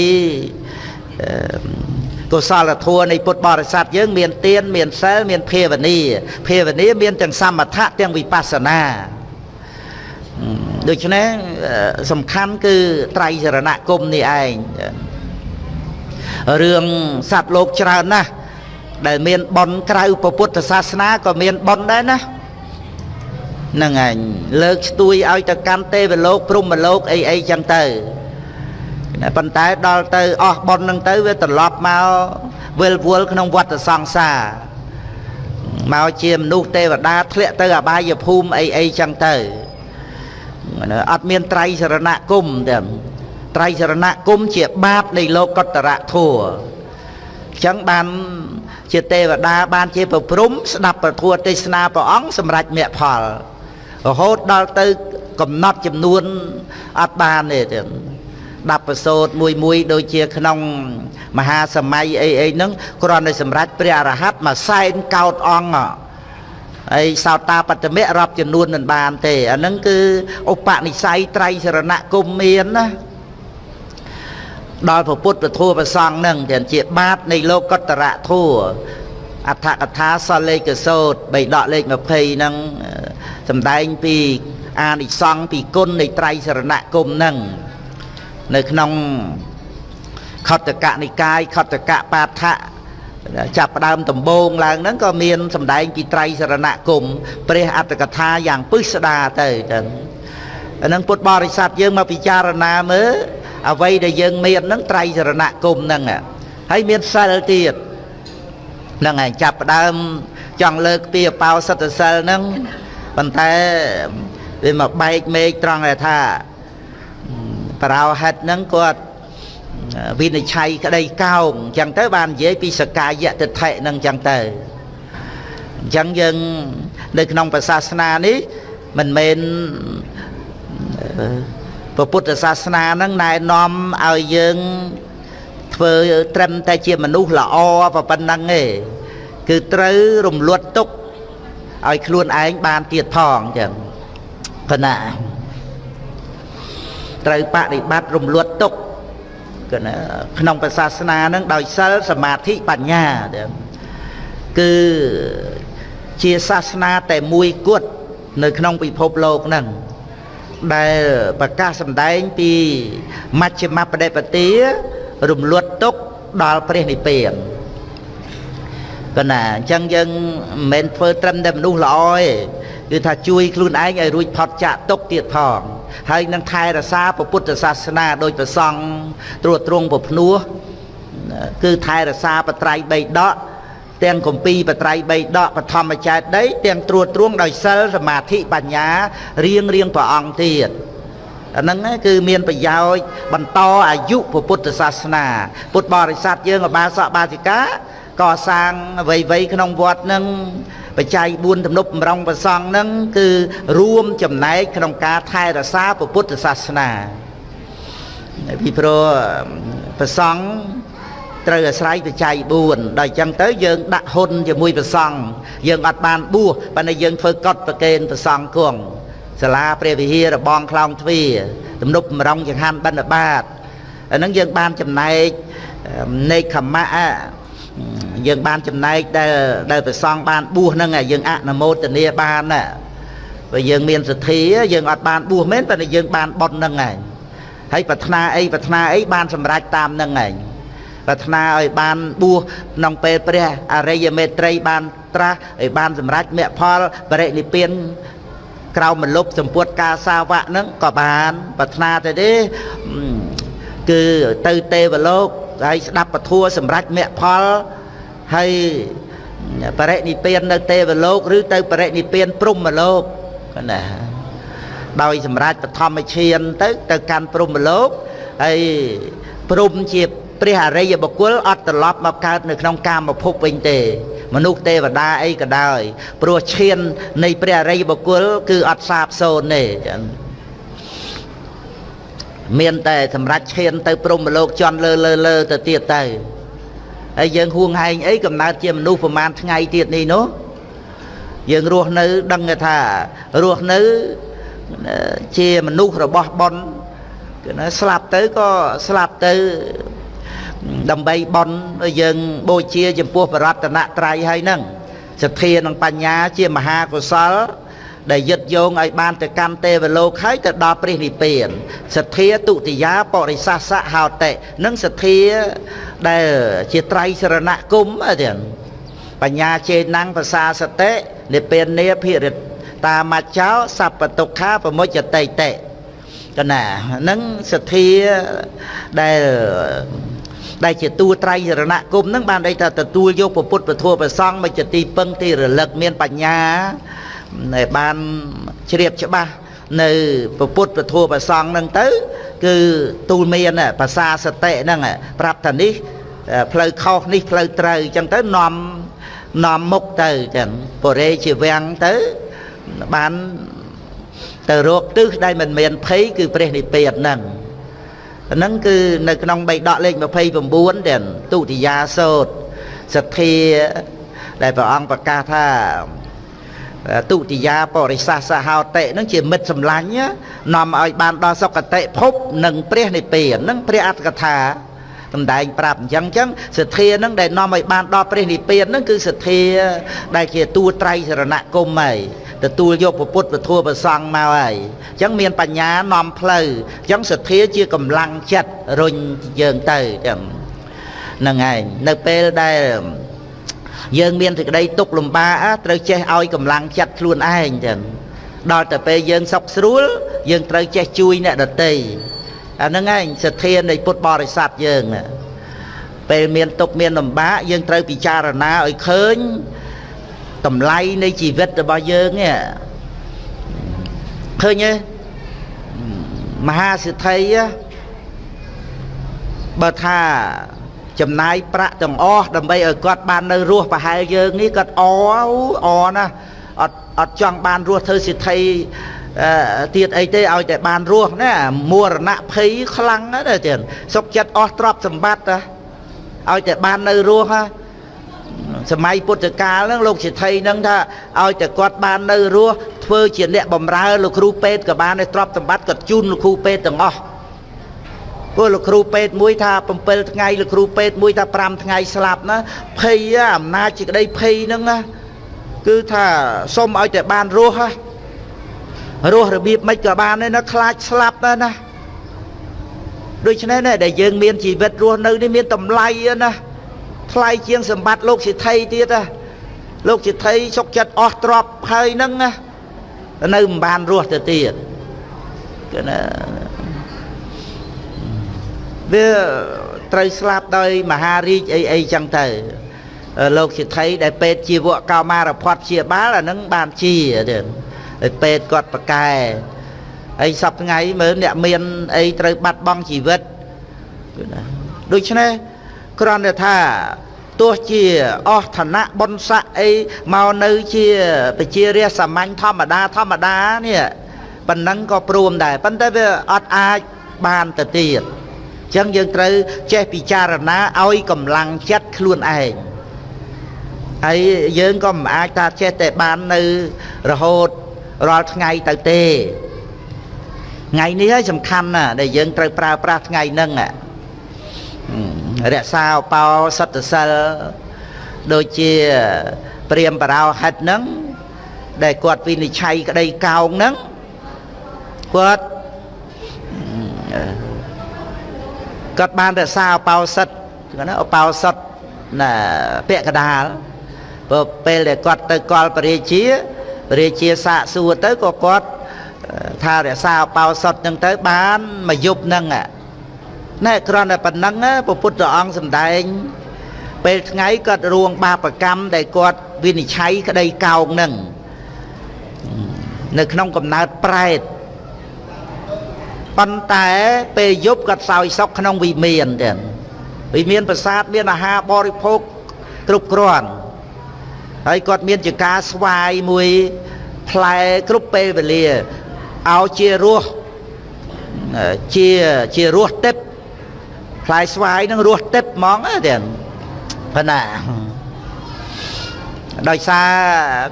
កុសលធម៌នៃពុទ្ធបរិស័ទយើងមានទានមានសិលមានភាវនាភាវនាមានទាំងសមថៈទាំងវិបស្សនាដូច្នេះសំខាន់គឺត្រៃសរណគមនេះឯងរឿងសត្វលោកច្រើនណាស់ដែលមានបនក្រៅពុទ្ធសាសនាក៏មានបនដែរណាហ្នឹងឯងលើកស្ទួយឲ្យទៅកាន់ទេវលោកព្រហ្មលោកអីអីចឹងទៅ ប៉ុន្តែដល់ទៅអស់បនហ្នឹងទៅវាត្រឡប់មកវិលវល់ក្នុងវដ្តសង្សារមកជាមនុស្សទេវតាធ្លាក់ទៅអបាយភូមិអីអីចឹងទៅអត់មានត្រៃសរណគមទេត្រៃសរណគមជាបាបនៃលោកតរៈធัวចឹងបានជាទេវតាបានជាប្រព្រំស្ដាប់ពធទេសនាព្រះអង្គសម្រាប់មគ្គផលរហូតដល់ទៅកំណត់ចំនួនអត់បានទេ ទៀតដាប់ប្រសូតមួយមួយដូចជាក្នុងមហាសម័យអីអីហ្នឹងគ្រាន់តែសម្រាប់ព្រះអរហន្តមួយសែនកោតអង្គហើយសោតាបត្តមៈរាប់ចំនួនមិនបានទេអាហ្នឹងគឺឧបនិស្ស័យត្រៃសរណគមមានណាដល់ពុទ្ធពធប្រសង់នឹងទាំងជាបាតនៃលោកតរៈធัวអដ្ឋកថាសលេខសោតបីដកលេខ20ហ្នឹងសំដែងពីអានិសង្ឃពីគុណនៃត្រៃសរណគមនឹង នៅក្នុងខតកនិកាយខតកបាថៈចាប់ផ្ដើមដំបងឡើងហ្នឹងក៏មានសំដែងពីត្រៃសរណគមព្រះអត្តកថាយ៉ាងពឹស្ដាទៅចឹងអានឹងពុទ្ធបរិស័ទយើងមកពិចារណាមើលអ្វីដែលយើងមានហ្នឹងត្រៃសរណគមហ្នឹងហើយមានសិលទៀតហ្នឹងឯងចាប់ផ្ដើមចង់លើកពីអបោសិទ្ធសិលហ្នឹងប៉ុន្តែវាមកបែកមេឃត្រង់ថា ប្រោហិតហ្នឹងគាត់វិនិច្ឆ័យក្តីកោងអញ្ចឹងទៅបាននិយាយពីសកាយតិដ្ឋិហ្នឹងអញ្ចឹងទៅអញ្ចឹងយើងនៅក្នុងសាសនានេះមិនមែនព្រះពុទ្ធសាសនាហ្នឹងណែនាំឲ្យយើងធ្វើត្រឹមតែជាមនុស្សល្អប៉ុណ្ណឹងទេគឺត្រូវរំលត់ទុកឲ្យខ្លួនឯងបានទៀតផងចឹងប៉ុណ្ណា ត្រូវបដិបត្តិរំលត់ទុកក្នុងសាសនាហ្នឹងដោយសិលសមាធិបញ្ញាគឺជាសាសនាតែមួយគត់នៅក្នុងពិភពលោកហ្នឹងដែលប្រកាសសម្ដែងពីមជ្ឈិមបដិបទារំលត់ទុកដល់ព្រះនិព្វាន ប៉ុន្តែអញ្ចឹងយើងមិនមែនធ្វើត្រឹមតែមនុស្សល្អទេគឺថាជួយខ្លួនឯងឲ្យរួចផុតចាកទុកទៀតផងហើយនឹងថែរក្សាពុទ្ធសាសនាដោយប្រសង់ត្រួតត្រងពភ្នោះគឺថែរក្សាបត្រៃបីដកទាំងគម្ពីរបត្រៃបីដកបឋមចេតដីទាំងត្រួតត្រងដោយសិលសមាធិបញ្ញារៀងរៀងព្រះអង្គទៀតអាហ្នឹងគឺមានប្រយោជន៍បន្តអាយុពុទ្ធសាសនា ពុទ្ធបរិស័ទយើងអបាសកបាសិកា កសាងអ្វីៗក្នុងវត្តនឹងបច្ច័យ4ទំនប់បំរុងប្រសង់នឹងគឺរួមចំណែកក្នុងការថែរក្សាពុទ្ធសាសនាពីព្រោះប្រសង់ត្រូវអាស្រ័យបច្ច័យ4ដល់អញ្ចឹងទៅយើងដាក់ហ៊ុនជាមួយប្រសង់យើងអត់បានបួសប៉ុន្តែយើងធ្វើកត់ប្រកេនប្រសង់គង់សាលាព្រះវិហាររបងខ្លោងទ្វារទំនប់បំរុងចង្ហាន់បិណ្ឌបាតអាហ្នឹងយើងបានចំណែកនេកខមៈ យើងបានចំណែកដែលដែលប្រសង់បានបួសហ្នឹងយើងអនុមោទនាបានណាបើយើងមានសទ្ធាយើងអត់បានបួសមែនប៉ុន្តែយើងបានបុណ្យហ្នឹងឯងហើយប្រាថ្នាអីប្រាថ្នាអីបានសម្រេចតាមហ្នឹងឯងប្រាថ្នាឲ្យបានបួសក្នុងពេលព្រះអរិយមេត្រីបានត្រាស់ឲ្យបានសម្រេចមគ្គផលបរិនិព្វានក្រៅមលុបសម្ពុតការសាវៈហ្នឹងក៏បានប្រាថ្នាទៅទេគឺទៅទេវលោក ហើយស្ដាប់ពធัวសម្រេចមគ្គផលហើយបរិនិព្វាននៅទេវលោកឬទៅបរិនិព្វានព្រំលោកណាដោយសម្រាប់បឋមឈានទៅ ទៅកាន់ព្រំលោកហើយព្រំជាព្រះអរិយបុគ្គលអត់ត្រឡប់មកកើតនៅក្នុងកាមភពវិញទេ មនុស្សទេវតាអីក៏ដោយព្រោះឈាននៃព្រះអរិយបុគ្គលគឺអត់សាបសូន្យទេចឹង មានតែសម្រាប់ឈានទៅព្រំលោកជន់លើលើលើទៅទៀតទៅហើយយើងហួងហែងអីកំណើតជាមនុស្សប្រហែលថ្ងៃទៀតនេះនោះយើងរស់នៅដឹងថារស់នៅជាមនុស្សរបស់ប៉ុនគឺណាស្លាប់ទៅក៏ស្លាប់ទៅដើម្បីប៉ុនយើងបូជាចំពោះបរតនត្រ័យហើយហ្នឹងសទ្ធានិងបញ្ញាជាមហាកុសល ដែលយឹតយោងឲ្យបានទៅកម្មទេវលោកហើយទៅដល់ព្រះនិព្វានសទ្ធាទុតិយាបរិសាសៈហោតិនិងសទ្ធាដែលជាត្រៃសរណគមទៀតបញ្ញាចេណੰភាសាសតិនិព្វានាភិរិតាមច្ចោសัพពទុក្ខាប្រមុចតិតិកណានឹងសទ្ធាដែលដែលជាតួត្រៃរណគមនឹងបានន័យថាទទួលយកពុទ្ធពធប្រសង់មកជាទីពឹងទីរលឹកមានបញ្ញាដែល បានជ្រាបច្បាស់នៅពុទ្ធពធប្រសង់នឹងទៅ គឺទូលមានភាសាសតិហ្នឹងប្រាប់ថានេះផ្លូវខុសនេះផ្លូវត្រូវអញ្ចឹងទៅនាំនាំមុខទៅចឹងបរិយជាវាំងទៅបានទៅរកទិសដែលមិនមានភ័យគឺព្រះនិព្វានហ្នឹងហ្នឹងគឺនៅក្នុងបៃដកលេខ29ទាំងទុតិយាសោតសទ្ធាដែលព្រះអង្គប្រកាសថា ទុតិយាបរិសាសហោតិនឹងជាមិត្តសម្លាញ់នាំឲ្យបានដល់សុគតិភពនិងព្រះនិព្វាននឹងព្រះអត្តកថាសំដែងប្រាប់អញ្ចឹងអញ្ចឹងសទ្ធានឹងដែលនាំឲ្យបានដល់ព្រះនិព្វាននឹងគឺសទ្ធាដែលជាតួត្រៃសរណគមហើយទទួលយកពុទ្ធពធប្រសង់មកហើយអញ្ចឹងមានបញ្ញានាំផ្លូវអញ្ចឹងសទ្ធាជាកម្លាំងចិត្តរុញយើងទៅអញ្ចឹងហ្នឹងហើយនៅពេលដែល យើងមានសេចក្តីទុកលំបាកត្រូវចេះឲ្យកម្លាំងចិត្តខ្លួនឯងចឹងដល់តែពេលយើងសុខស្រួលយើងត្រូវចេះជួយអ្នកដទៃអាហ្នឹងឯងសទ្ធានៃពុទ្ធបរិស័ទយើងពេលមានទុកមានលំបាកយើងត្រូវពិចារណាឲ្យឃើញតម្លៃនៃជីវិតរបស់យើងនេះឃើញទេមហាសិទ្ធិបើថា ចំណាយប្រាក់ទាំងអស់ដើម្បីឲ្យគាត់បាននៅរស់ប្រហែលយើងនេះគាត់អអណាអត់អត់ចង់បានរស់ធ្វើសិទ្ធិទៀតអីទេឲ្យតែបានរស់ណាមរណៈភ័យខ្លាំងណាស់ទៀតសុកចិត្តអស់ទ្រព្យសម្បត្តិឲ្យតែបាននៅរស់ណាសម័យពុទ្ធកាលហ្នឹងលោកសិទ្ធិហ្នឹងថាឲ្យតែគាត់បាននៅរស់ធ្វើជាអ្នកបំរើលោកគ្រូពេទ្យក៏បានឲ្យទ្រព្យសម្បត្តិគាត់ជូនលោកគ្រូពេទ្យទាំងអស់ ព្រោះលោកគ្រូពេទ្យមួយថា7ថ្ងៃលោកគ្រូពេទ្យមួយថា5ថ្ងៃស្លាប់ណាភ័យអំណាចជាក្តីភ័យហ្នឹងណាគឺថាសុំឲ្យតែបានរស់ណារស់របៀបមិនក៏បានដែរណាខ្លាចស្លាប់ដែរណាដូច្នេះណាដែលយើងមានជីវិតរស់នៅនេះមានតម្លៃណាថ្លៃជាងសម្បត្តិលោកសិទ្ធិទៀតណាលោកសិទ្ធិសុកចិត្តអស់ទ្រព្យហើយហ្នឹងណានៅមិនបានរស់ទៅទៀតគឺណា វាត្រូវស្លាប់ដោយមហារាជអីអីចឹងទៅលោកសិទ្ធិដែលពេទ្យជីវកោមារផាត់ជាបាលអានឹងបានជាទៀតហើយពេទ្យគាត់ប្រកែហើយសប្ថ្ងៃមើលអ្នកមានអីត្រូវបាត់បង់ជីវិតដូច្នេះគ្រាន់តែថាទោះជាអស់ឋានៈបុណ្យស័ក្តិអីមកនៅជាប្រជារាស្ត្រសាមញ្ញធម្មតាធម្មតានេះប៉ុណ្ណឹងក៏ព្រមដែរប៉ុន្តែវាអត់អាចបានទៅទៀតអញ្ចឹងយើងត្រូវចេះពិចារណាឲ្យកម្លាំងចិត្តខ្លួនឯងហើយយើងក៏មិនអាចថាចេះតែបាននៅរហូតរាល់ថ្ងៃទៅទេថ្ងៃនេះហើយសំខាន់ណាស់ដែលយើងត្រូវប្រើប្រាស់ថ្ងៃហ្នឹងរក្សាឧបោសថសិលដូចជាព្រាមបរោហិតហ្នឹងដែលគាត់វិនិច្ឆ័យក្តីកោងហ្នឹងគាត់ គាត់បានរក្សាឧបោសថគាត់ណាឧបោសថណាពាក្យកដាលព្រោះពេលដែលគាត់ទៅកលពរាជាពរាជាសាកសួរទៅក៏គាត់ថារក្សាឧបោសថហ្នឹងទៅបានមួយយប់ហ្នឹងណែគ្រាន់តែប៉ុណ្ណឹងព្រះពុទ្ធអង្គសម្ដែង ពេលថ្ងៃគាត់រួងបាបកម្មដែលគាត់វិនិច្ឆ័យក្តីកោងហ្នឹងនៅក្នុងកំណើតប្រែត ប៉ុន្តែពេលយប់គាត់សោយសុខក្នុងវិមានទៀតវិមានប្រាសាទមានអាហារបរិភោគគ្រប់គ្រាន់ហើយគាត់មានចការស្វាយមួយផ្លែគ្រប់ពេលវេលាឲ្យជារសជាជារសទឹកផ្លែស្វាយនឹងរសទឹកហ្មងទៀតប៉ុណ្ណាដោយសារ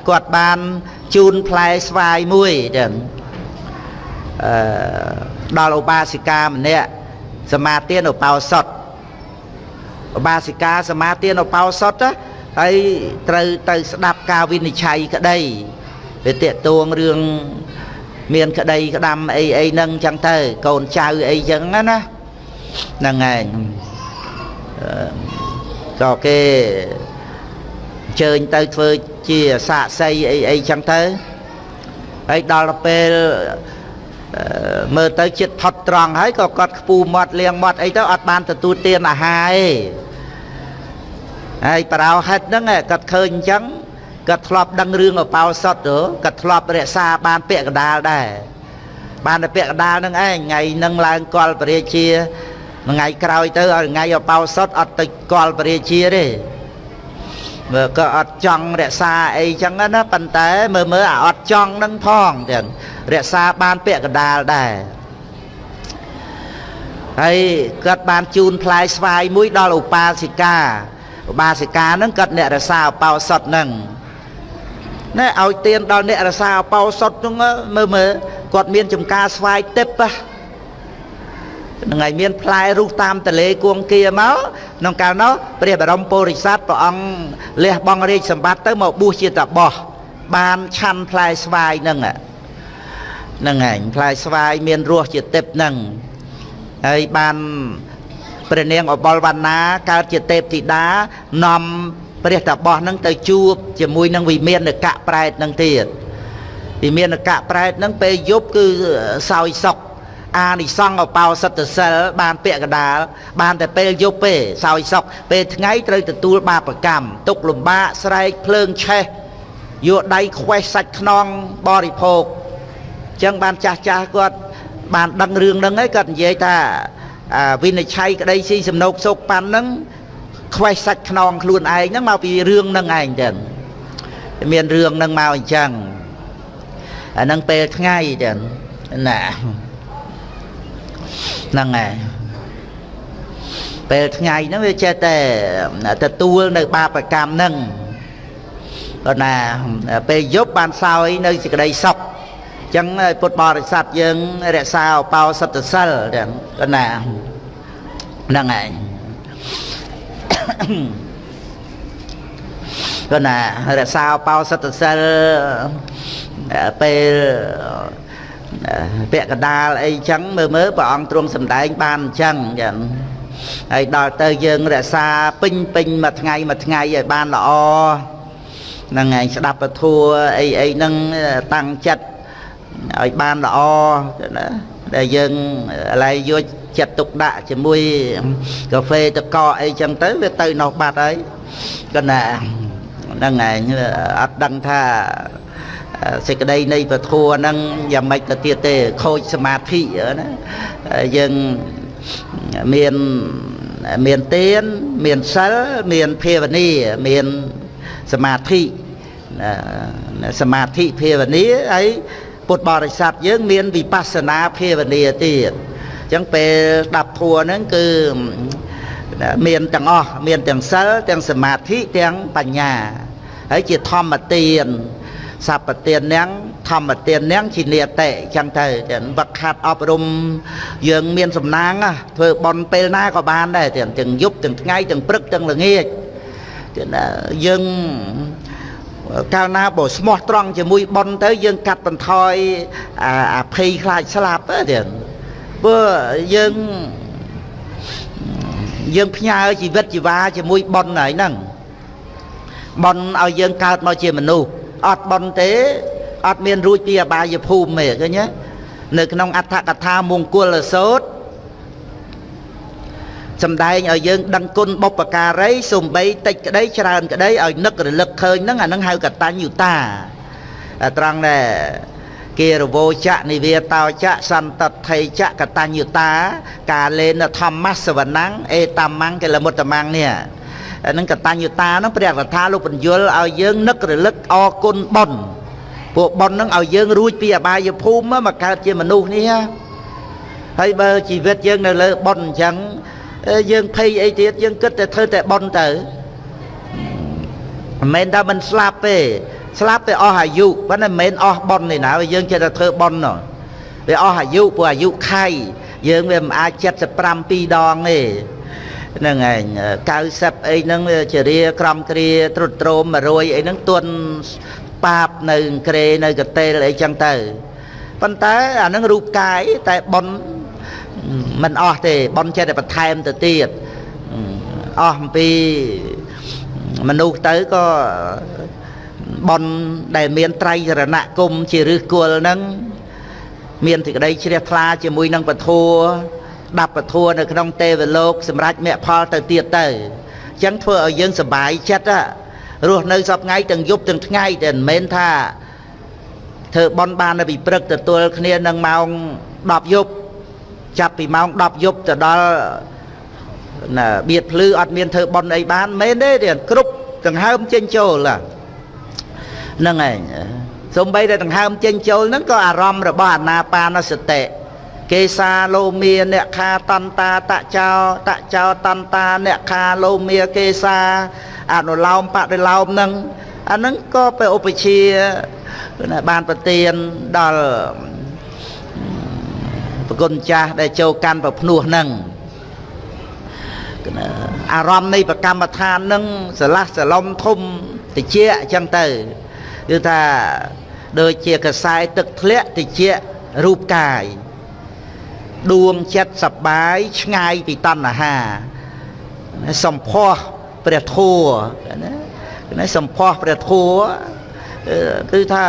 គាត់បានជូនផ្លែស្វាយមួយទៀតអឺ ដល់ឧបាសិកាម្នាក់សមាទានឧបោសថឧបាសិកាសមាទានឧបោសថហើយត្រូវទៅស្ដាប់ការវិនិច្ឆ័យក្តីវាតេតួងរឿងមានក្តីក្តាំអីអីហ្នឹងចឹងទៅកូនចៅអីចឹងណាហ្នឹងឯងដល់គេជើញទៅធ្វើជាសាកសីអីអីចឹងទៅហើយដល់ពេល មើលទៅចិត្តផុតត្រង់ហើយក៏គាត់ខ្ពូមាត់លៀងមាត់អីទៅអត់បានទទួលទានអាហារទេហើយប្រោហិតហ្នឹងគាត់ឃើញអញ្ចឹងគាត់ធ្លាប់ដឹងរឿងអបោសុតគាត់ធ្លាប់រក្សាបានពាក្យកដាលដែរបានតែពាក្យកដាលហ្នឹងឯងថ្ងៃហ្នឹងឡើងកលពរាជាថ្ងៃក្រោយទៅឲ្យថ្ងៃអបោសុតអត់ទៅកលពរាជាទេ មើលក៏អត់ចង់រក្សាអីចឹងណាប៉ុន្តែមើលមើលអាអត់ចង់នឹងផងទាំងរក្សាបានពាក្យកដាលដែរហើយគាត់បានជូនផ្លែស្វាយមួយដល់ឧបាសិកាឧបាសិកាហ្នឹងគាត់អ្នករក្សាអបោសុតហ្នឹងណែឲ្យទៀនដល់អ្នករសាអបោសុតហ្នឹងមើលមើលគាត់មានចំការស្វាយទឹកហ្នឹងហើយមានផ្លែរុះតាមតលេគួងគៀមកក្នុងកាលនោះព្រះបរមពុរិស័ទព្រះអង្គលះបង់រាជសម្បត្តិទៅមកបួសជាតបោះបានឆាន់ផ្លែស្វាយហ្នឹងហ្នឹងហើយផ្លែស្វាយមានរសជាទឹកហ្នឹងហើយបានព្រះនាងអបលវណ្ណាកើតជាទេពធីតានាំព្រះតាបោះនឹងទៅជួបជាមួយនឹងវិមានកៈប្រែតនឹងទៀតវិមានកៈប្រែតនឹងពេលយប់គឺសោយសុក អានិសង្ឃអបោសិទ្ធសិលបានពាក្យកដាលបានតែពេលយប់ទេសោយសុកពេលថ្ងៃត្រូវទទួលបាបកម្មទុកលំបាកស្រែកភ្លើងឆេះយកដៃខ្វេះសាច់ខ្នងបរិភោគអញ្ចឹងបានចាស់ចាស់គាត់បានដឹងរឿងហ្នឹងហើយគាត់និយាយថាវិនិច្ឆ័យក្តីស៊ីសំណោកសោកប៉ាន់ហ្នឹងខ្វេះសាច់ខ្នងខ្លួនឯងហ្នឹងមកពីរឿងហ្នឹងឯងចឹងមានរឿងហ្នឹងមកអញ្ចឹងអាហ្នឹងពេលថ្ងៃចឹងណា ហ្នឹងហើយពេលថ្ងៃហ្នឹងវាចេះតែទទួលនៅបាបកម្មហ្នឹងគាត់ណាពេលយប់បានសោយនៅសេចក្តីសុខអញ្ចឹងពុទ្ធបរិស័ទយើងរក្សាឧបោសថសិលចឹងគាត់ណាហ្នឹងហើយគាត់ណារក្សាបោសតសិលពេល ពាក់កដាលអីចឹងមើលមើលព្រះអង្គទ្រង់សម្ដែងបានអញ្ចឹងចឹងហើយដល់ទៅយើងរក្សាពេញពេញមួយថ្ងៃមួយថ្ងៃឲ្យបានល្អហ្នឹងឯងស្ដាប់ពធัวអីអីហ្នឹងតាំងចិត្តឲ្យបានល្អណាដែលយើងឥឡូវយកចិត្តទុកដាក់ជាមួយកាហ្វេតកកអីចឹងទៅវាទៅនោះបាត់ហើយគណៈហ្នឹងឯងអត់ដឹងថា សេចក្តីនៃពធัวហ្នឹងយ៉ាងម៉េចទៅទៀតទេខូចសមាធិណាយើងមានមានទានមានសិលមានភាវនាមានសមាធិសមាធិភាវនាហើយពុទ្ធបរិស័ទយើងមានវិបស្សនាភាវនាទៀតអញ្ចឹងពេលស្ដាប់ធัวហ្នឹងគឺមានទាំងអស់មានទាំងសិលទាំងសមាធិទាំងបញ្ញាហើយជាធម្មទាន សពទាននាងធម្មទាននាងជានិតិចឹងទៅវឹកខាត់អប់រំយើងមានសំណាងធ្វើបន់ពេលណាក៏បានដែរទាំងទាំងយប់ទាំងថ្ងៃទាំងព្រឹកទាំងល្ងាចយើងកាលណាបើស្មោះត្រង់ជាមួយប៉ុនទៅយើងកាត់បន្ថយអាភ័យខ្លាចស្លាប់ទៅទៀតព្រោះយើងយើងផ្ញើជីវិតជីវ៉ាជាមួយប៉ុនហើយហ្នឹងប៉ុនឲ្យយើងកើតមកជាមនុស្ស អត់ប៉ុនទេអត់មានរួចពីអបាយភូមិទេឃើញទេនៅក្នុងអត្ថកថាមង្គលសោតសំដែងឲ្យយើងដឹងគុណបុព្វការីសំបីតិចក្តីច្រើនក្តីឲ្យនឹករលឹកឃើញហ្នឹងអាហ្នឹងហៅកតញ្ញុតាត្រង់ដែរគេរវោចៈនិវាតោចៈសន្តថេចៈកតញ្ញុតា កាលេនធម្មសវណੰអេតមੰកិលមុត្តមੰនេះអា នឹងកតញ្ញុតាហ្នឹងព្រះកថាលោកបញ្យលឲ្យយើងនឹករលឹកអគុណបុណ្យពួកបុណ្យហ្នឹងឲ្យយើងរួចពីអបាយភូមិមកកើតជាមនុស្សនេះហើយបើជីវិតយើងនៅលើបុណ្យអញ្ចឹងយើងភ័យអីទៀតយើងគិតតែធ្វើតែបន់ទៅមិនមែនថាមិនស្លាប់ទេស្លាប់តែអស់អាយុប៉ុន្តែមិនមែនអស់បន់ទេណាយើងចេះតែធ្វើបន់នោះវាអស់អាយុព្រោះអាយុខៃយើងវាមិនអាច75ពីរដងទេ ហ្នឹងឯង90អីហ្នឹងវាជារាក្រំគ្រាត្រុតត្រោម100អីហ្នឹងទន់ប៉ាបនៅក្រេនៅកតេលអីចឹងទៅប៉ុន្តែអាហ្នឹងរូបកាយតែបន់មិនអស់ទេបនចេះតែបន្ថែមទៅទៀតអស់អំពីមនុស្សទៅក៏បនដែលមានត្រៃរណគមជាឫសគល់ហ្នឹងមានសេចក្តីជ្រះថ្លាជាមួយនឹងពធัว ដាប់ពធัวនៅក្នុងទេវលោកសម្រាប់មគ្គផលទៅទៀតទៅអញ្ចឹងធ្វើឲ្យយើងសុបាយចិត្តរស់នៅសពថ្ងៃទាំងយប់ទាំងថ្ងៃតែមិនមែនថាធ្វើបនបាននៅពីព្រឹកទទួលគ្នានឹងម៉ោង10យប់ចាប់ពីម៉ោង10យប់ទៅដល់ណាបៀតភ្លឺអត់មានធ្វើប៉ុនអីបានមែនទេទៀតគ្រប់ដង្ហើមចេញចូលហ្នឹងឯងសំបីតែដង្ហើមចេញចូលហ្នឹងក៏អារម្មណ៍របស់អាណាបានសតិ កេសាលោមាអ្នកខាតន្តាតចោតចោតន្តាអ្នកខាលោមាកេសាអនុឡោមបរិឡោមហ្នឹងអាហ្នឹងក៏ไปឧបជាបានប្រទៀនដល់ប្រគុណចាស់ដែលចូលកាន់ប្រភ្នោះហ្នឹងអារម្មណ៍នៃប្រកម្មដ្ឋានហ្នឹងស្រឡះស្រឡំធំតិចអញ្ចឹងទៅគឺថាដូចជាកសែទឹកធ្លាក់តិចរូបកាយ ដួងចិត្តសបាយឆ្ងាយពីតណ្ហាសម្ផស្សព្រះធัวណាសម្ផស្សព្រះធัวគឺថា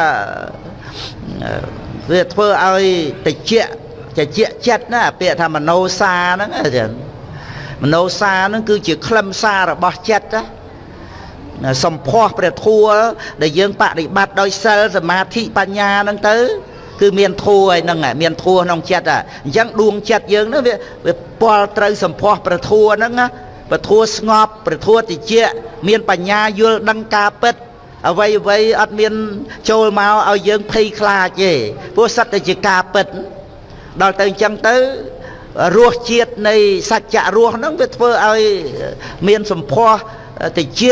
វាធ្វើឲ្យតិចជាជាចិត្តណាពាក្យថាមโนសាហ្នឹងចឹងមโนសាហ្នឹងគឺជាខ្លឹមសាររបស់ចិត្តណាសម្ផស្សព្រះធัวដែលយើងបដិបត្តិដោយសិលសមាធិបញ្ញាហ្នឹងទៅ គឺមានធัวឯហ្នឹងមានធัวក្នុងចិត្តអញ្ចឹងដួងចិត្តយើងហ្នឹងវាវាពាល់ត្រូវសម្ផស្សព្រះធัวហ្នឹងណាព្រះធัวស្ងប់ព្រះធัวតិចមានបញ្ញាយល់ដឹងការពិតអ្វីអ្វីអត់មានចូលមកឲ្យយើងភ័យខ្លាចទេព្រោះសត្វតែជាការពិតដល់ទៅអញ្ចឹងទៅរសជាតិនៃសច្ចៈរស់ហ្នឹងវាធ្វើឲ្យមានសម្ផស្សតិច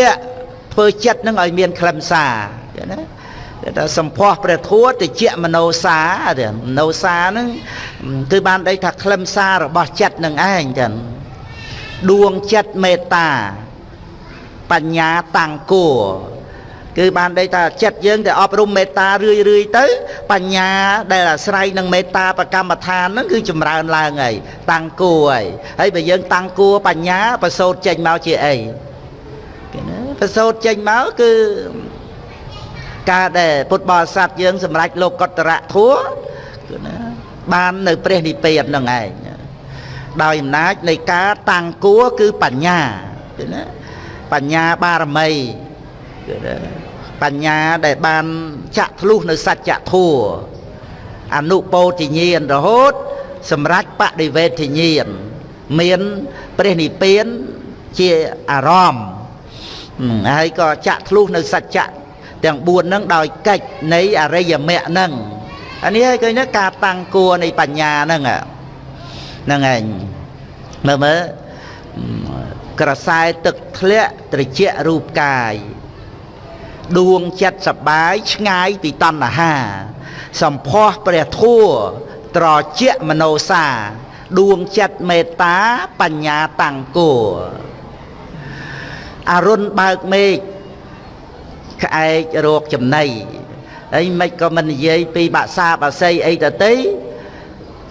ធ្វើចិត្តហ្នឹងឲ្យមានខ្លឹមសារណា គេថាសម្ផស្សព្រះធัวតិចមនោសាទេមនោសាហ្នឹងគឺបានដេកថាក្លឹមសាររបស់ចិត្តនឹងឯងចឹងដួងចិត្តមេត្តា បញ្ញាតាំងគួរគឺបានដេកថាចិត្តយើងតែអប់រំមេត្តារឿយរឿយទៅ បញ្ញាដែលអាស្រ័យនឹងមេត្តាប្រកម្មដ្ឋានហ្នឹងគឺចម្រើនឡើងហើយតាំងគួរហើយហើយបើយើងតាំងគួរបញ្ញាប្រសូតចេញមកជាអីគេណាប្រសូតចេញមកគឺ ការដែលពុទ្ធបរិស័ទយើងសម្រេចលោកកតរៈធัวគឺណាបាននៅព្រះនិព្វានហ្នឹងឯងដោយអំណាចនៃការតាំងគួរគឺបញ្ញាគឺណាបញ្ញាបារមីគឺណាបញ្ញាដែលបានចាក់ធ្លុះនៅសច្ចធัวអនុពោធិញ្ញាណរហូត សម្រាប់បដិវេទញ្ញាណមានព្រះនិព្វានជាអារម្មណ៍ហើយក៏ចាក់ធ្លុះនៅសច្ចៈ ទាំង4ហ្នឹងដោយកិច្ចនៃអរិយមគ្គហ្នឹងអានេះហើយឃើញណាការតាំងគួរនៃបញ្ញាហ្នឹងហ្នឹងឯងមើលមើលក្រសែទឹកធ្លាក់ត្រជាក់រូបកាយដួងចិត្តសបាយឆ្ងាយពីតណ្ហាសម្ផស្សព្រះធัวត្រជាក់មនោសាដួងចិត្តមេត្តាបញ្ញាតាំងគួរអរុនបើកមេឃ ក្អែករោគចំណៃអីមិនក៏មិននិយាយពីបាក់សាបាសីអីទៅទេ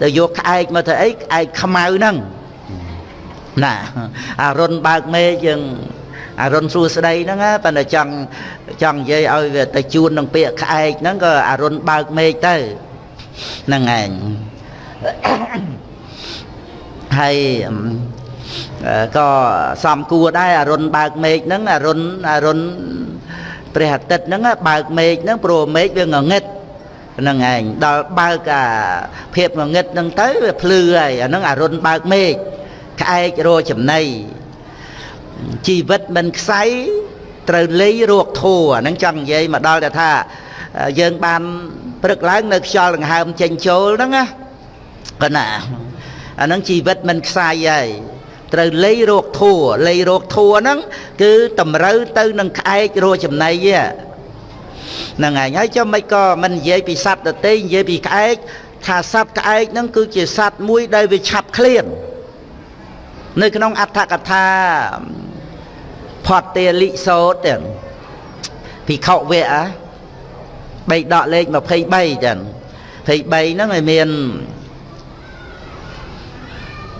ទៅយកក្អែកមកធ្វើអីក្អែកខ្មៅហ្នឹងណាអារុនបើកមេយើងអារុនសួស្ដីហ្នឹងប៉ុន្តែចង់ចង់និយាយឲ្យវាទៅជួននឹងពាក្យក្អែកហ្នឹងក៏អារុនបើកមេឃទៅហ្នឹងឯងហើយក៏សំគួរដែរអារុនបើកមេឃហ្នឹងអារុនអារុន ព្រះអាទិត្យហ្នឹងបើកមេឃហ្នឹងព្រោះមេឃវាងងឹតហ្នឹងឯងដល់បើកអាភាពងងឹតហ្នឹងទៅវាភ្លឺហើយអាហ្នឹងអារុនបើកមេឃក្អែករចំណៃជីវិតមិនខ្សែត្រូវលៃរោគធัวហ្នឹងចង់និយាយមកដល់តែថាយើងបានព្រឹកឡើងនៅខ្យល់ដង្ហើមចេញចូលហ្នឹងណាកណាអាហ្នឹងជីវិតមិនខ្សែហើយ ត្រូវលៃរោគធัวលៃរោគធัวហ្នឹងគឺតម្រូវទៅនឹងក្អែករោចំណៃហ្នឹងឯងហើយចុះមិនក៏មិននិយាយពីសត្វដទៃនិយាយពីក្អែកថាសត្វក្អែកហ្នឹងគឺជាសត្វមួយដែលវាឆាប់ឃ្លាននៅក្នុងអត្ថកថាផតទេលិសោតទាំងភិក្ខុវៈបីដកលេខ23ចឹង23ហ្នឹងវាមាន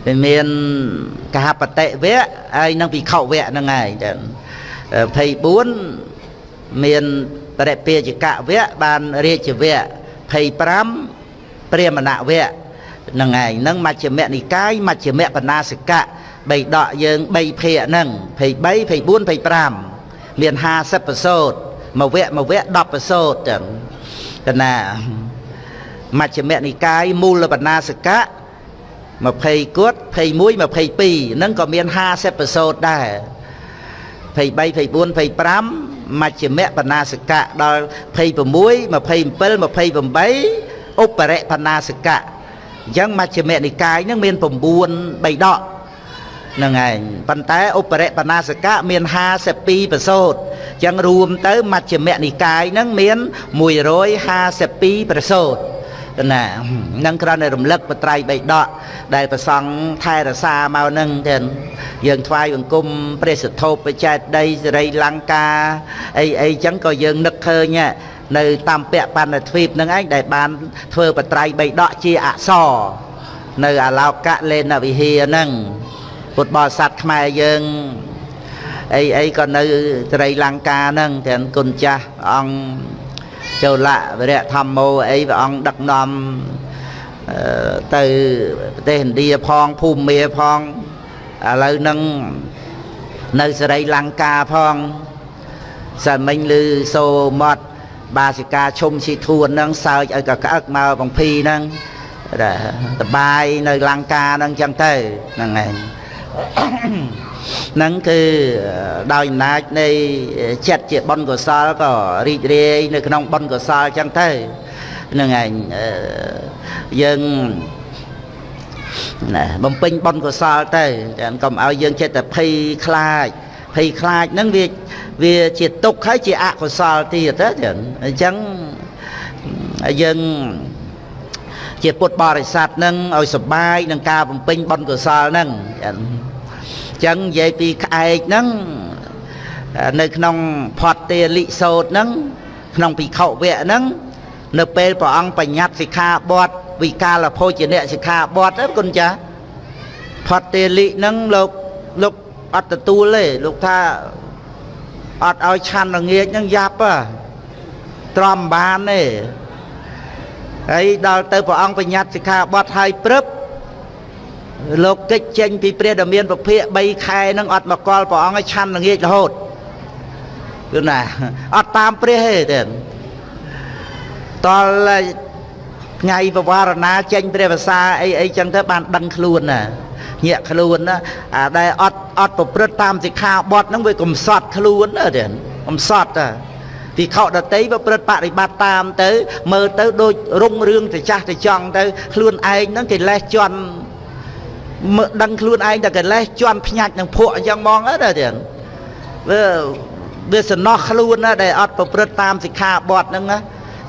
វាមានកហបតិវៈហើយនិងភិក្ខុវៈហ្នឹងហើយចឹង24មានបរិពាជកវៈបានរាជវៈ25ព្រាមណវៈហ្នឹងឯងហ្នឹងមជ្ឈិមនិកាយមជ្ឈិមបណាសកៈបីដកយើង3ភាគហ្នឹង23 24 25មាន50ប្រសូតមួយវគ្គមួយវគ្គ10ប្រសូតចឹងកណាមជ្ឈិមនិកាយមូលបណាសកៈ 20គត់21 22ហ្នឹងក៏មាន50ប្រសូតដែរ23 24 25មជ្ឈិមបណាសកៈដល់26 27 28ឧបរិបណាសកៈអញ្ចឹងមជ្ឈិមនិកាយហ្នឹងមាន9បីដកហ្នឹងឯងប៉ុន្តែឧបរិបណាសកៈមាន52ប្រសូតអញ្ចឹងរួមទៅមជ្ឈិមនិកាយហ្នឹងមាន152ប្រសូត ណានឹងគ្រាន់តែរំលឹកបត្រៃបីដកដែលប្រសង់ថែរសាមកនឹងទាំងយើងថ្វាយបង្គំព្រះសធោបចេតដីសេរីលង្កាអីអីចឹងក៏យើងនឹកឃើញនៅតាមពៈបណ្ឌទ្វីបនឹងឯងដែលបានធ្វើបត្រៃបីដកជាអក្សរនៅអាឡោកៈលេនវិហារហ្នឹងពុទ្ធបរិស័ទខ្មែរយើងអីអីក៏នៅសេរីលង្កាហ្នឹងទាំងគុណចាស់អង្គ ចូលៈវរៈធម្មោអីព្រះអង្គដឹកនាំទៅប្រទេសឥណ្ឌាផងភូមា ផងឥឡូវហ្នឹងនៅសេរីលង្កាផងសិនមិញឮសូម៉ត់បាសិកាឈុំស៊ីធួនហ្នឹងសើចឲ្យកក្អឹកមកបងភីហ្នឹងតបាយនៅលង្កាហ្នឹងចឹងទៅហ្នឹងឯងហ្នឹងគឺដោយអំណាចនៃចិត្តជាបុណ្យកុសលក៏រីករាយនៅក្នុងបុណ្យកុសលចឹងទៅហ្នឹងឯងយើងណាបំពេញបុណ្យកុសលទៅតែកុំឲ្យយើងចិត្តតែភ័យខ្លាចភ័យខ្លាចហ្នឹងវាវាជាទុក្ខហើយជាអកុសលទៀតទៅអញ្ចឹងយើង ជាពុទ្ធបរិស័ទនឹងឲ្យសុបាយនឹងការបំពេញបុណ្យកុសលហ្នឹងចឹងនិយាយពីក្អែកហ្នឹងនៅក្នុងផតទេលិសោតហ្នឹងក្នុងភិក្ខុវៈហ្នឹងនៅពេលព្រះអង្គបញ្ញត្តិសិក្ខាបទវិកាលភោជនៈសិក្ខាបទហ្នឹងគុណចាផតទេលិហ្នឹងលោកលោកអត់ទទួលទេលោកថាអត់ឲ្យឆាន់ល្ងាចហ្នឹងយ៉ាប់ហ៎ទ្រាំបានទេ ហើយដល់ទៅព្រះអង្គបញ្ញត្តិសិក្ខាបទឲ្យព្រឹបលោកកិច្ចចេញពីព្រះដ៏មានពភាក3ខែហ្នឹងអត់មកកល់ព្រះអង្គឲ្យឆាន់ល្ងាចរហូតគឺណាអត់តាមព្រះទេទេតលថ្ងៃបវារណាចេញព្រះភាសាអីអីចឹងទៅបានដឹងខ្លួនណាញាក់ខ្លួនណាអាដែលអត់អត់ប្រព្រឹត្តតាមសិក្ខាបទហ្នឹងវាកំសត់ខ្លួនណាទេកំសត់តា ទីខដតីប្រព្រឹត្តបរិបត្តិតាមទៅមើលទៅដូចរុងរឿងទៅចាស់ទៅចង់ទៅខ្លួនឯងហ្នឹងគេលេះជន់មើលដឹងខ្លួនឯងតែកិលេសជន់ភ្ញាច់នឹងភក់អញ្ចឹងហ្មងណាទៀតវាវាសំណោះខ្លួនណាដែលអត់ប្រព្រឹត្តតាមសិក្ខាបទហ្នឹងណា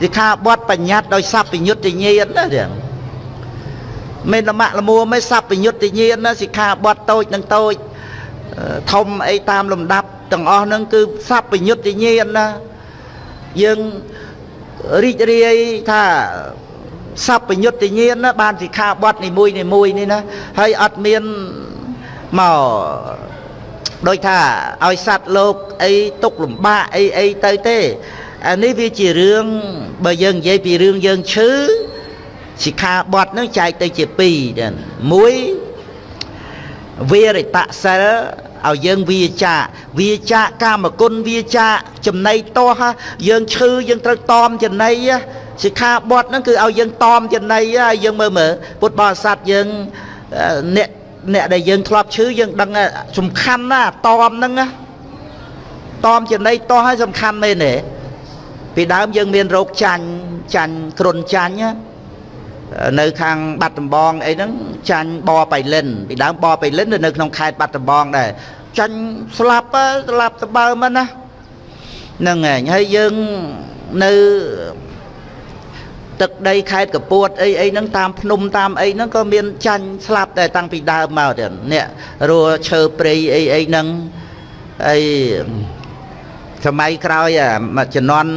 សិក្ខាបទបញ្ញត្តិដោយសัพពញ្ញុតញ្ញាណណាទៀតមិនលមាក់លមួមិនសัพពញ្ញុតញ្ញាណណាសិក្ខាបទតូចនឹងតូចធំអីតាមលំដាប់ទាំងអស់ហ្នឹងគឺសัพពញ្ញុតញ្ញាណណា យើងរីករាយថាសពញ្ញុត្តិញាណបានសិក្ខាបទនីមួយនីមួយនេះណាហើយអត់មានមកដូចថាឲ្យសัตว์លោកអីຕົកលំបាកអីអីទៅទេអានេះវាជារឿងបើយើងនិយាយពីរឿងយើងឈឺសិក្ខាបទនឹងចែកទៅជា2ដែរ1វិរិតសិល ឲ្យយើងវាចាវាចាកាមគុណវាចាចំណៃតោះយើងឈឺយើងត្រូវតមចំណៃសិក្ខាបទហ្នឹងគឺឲ្យយើងតមចំណៃឲ្យយើងមើលមើលពុទ្ធបរិស័ទយើងអ្នកអ្នកដែលយើងធ្លាប់ឈឺយើងដឹងសំខាន់ណាតមហ្នឹងតមចំណៃតោះឲ្យសំខាន់មែនទេពីដើមយើងមានរោគចាញ់ចាញ់គ្រុនចាញ់ណា នៅខាងបាត់ដំបងអីហ្នឹងចាញ់បបៃលិនពីដើមបបៃលិននៅក្នុងខេត្តបាត់ដំបងដែរចាញ់ស្លាប់ស្លាប់ទៅបើមិនណាហ្នឹងឯងហើយយើងនៅទឹកដីខេត្តកពួតអីអីហ្នឹងតាមភ្នំតាមអីហ្នឹងក៏មានចាញ់ស្លាប់តែតាំងពីដើមមកទៀតនេះរੂឈើព្រៃអីអីហ្នឹងអីសម័យក្រោយមួយជំនាន់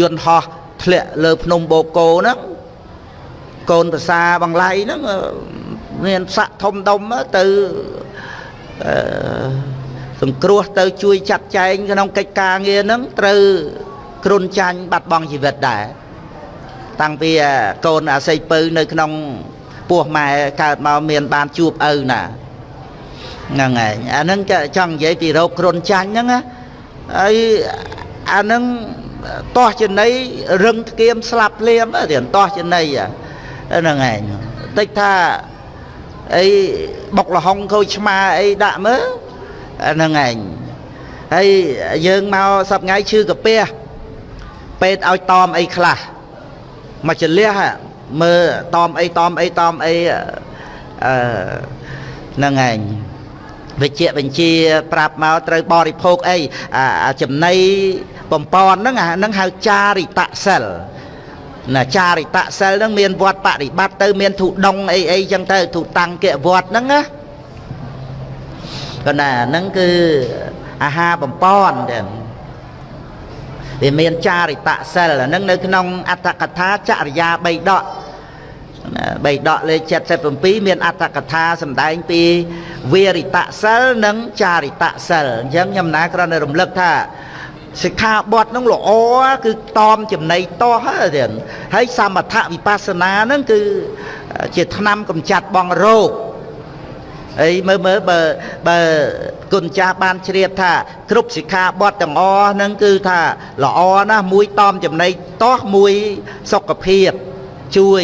យន្តហោះធ្លាក់លើភ្នំបូកូហ្នឹង កូនប្រសាបង្លៃហ្នឹងមានស័កធំដុំទៅអឺសង្គ្រោះទៅជួយចាត់ចែងក្នុងកិច្ចការងារហ្នឹងត្រូវគ្រុនចាញ់បាត់បង់ជីវិតដែរតាំងពីកូនអាស័យពៅនៅក្នុងពោះម៉ែកើតមកមានបានជួបឪណាហ្នឹងហើយអាហ្នឹងចង់និយាយពីរោគគ្រុនចាញ់ហ្នឹងហើយអាហ្នឹងតោះចំណៃរឹងធ្គាមស្លាប់លៀមទៀតតោះចំណៃ ហ្នឹងឯងតិចថាអីបុកលហុងខូចឆ្មាអីដាក់មើលហ្នឹងឯងហើយយើងមកសប្ងៃឈឺកាពះពេទ្យឲ្យតอมអីខ្លះមកចលះមើលតอมអីតอมអីតอมអីអឺហ្នឹងឯងវិជ្ជាបញ្ជាប្រាប់មកត្រូវបរិភោគអីអាចំណៃបំពន់ហ្នឹងអាហ្នឹងហៅចារិតសិល ណាចារិតសិលហ្នឹងមានវត្តបរិបត្តិទៅមានធុដងអីអីចឹងទៅធុតាំងគវត្តហ្នឹងណាក៏ណាហ្នឹងគឺអាហារបំពន់ទាំងវាមានចារិតសិលហ្នឹងនៅក្នុងអត្តកថាចរិយា3ដកបីដកលេខ77មានអត្តកថាសម្ដែងពីវិរិតសិលនិងចារិតសិលអញ្ចឹងខ្ញុំណាគ្រាន់តែរំលឹកថា សិក្ខាបទហ្នឹងល្អគឺតอมចំណៃតោះទៀតហើយសមថវិបស្សនាហ្នឹងគឺជាឆ្នាំកំចាត់បងរោគអីមើលមើលបើបើគុណចាស់បានជ្រាបថាគ្រប់សិក្ខាបទទាំងអស់ហ្នឹងគឺថាល្អណាស់មួយតอมចំណៃតោះមួយសុខភាពជួយ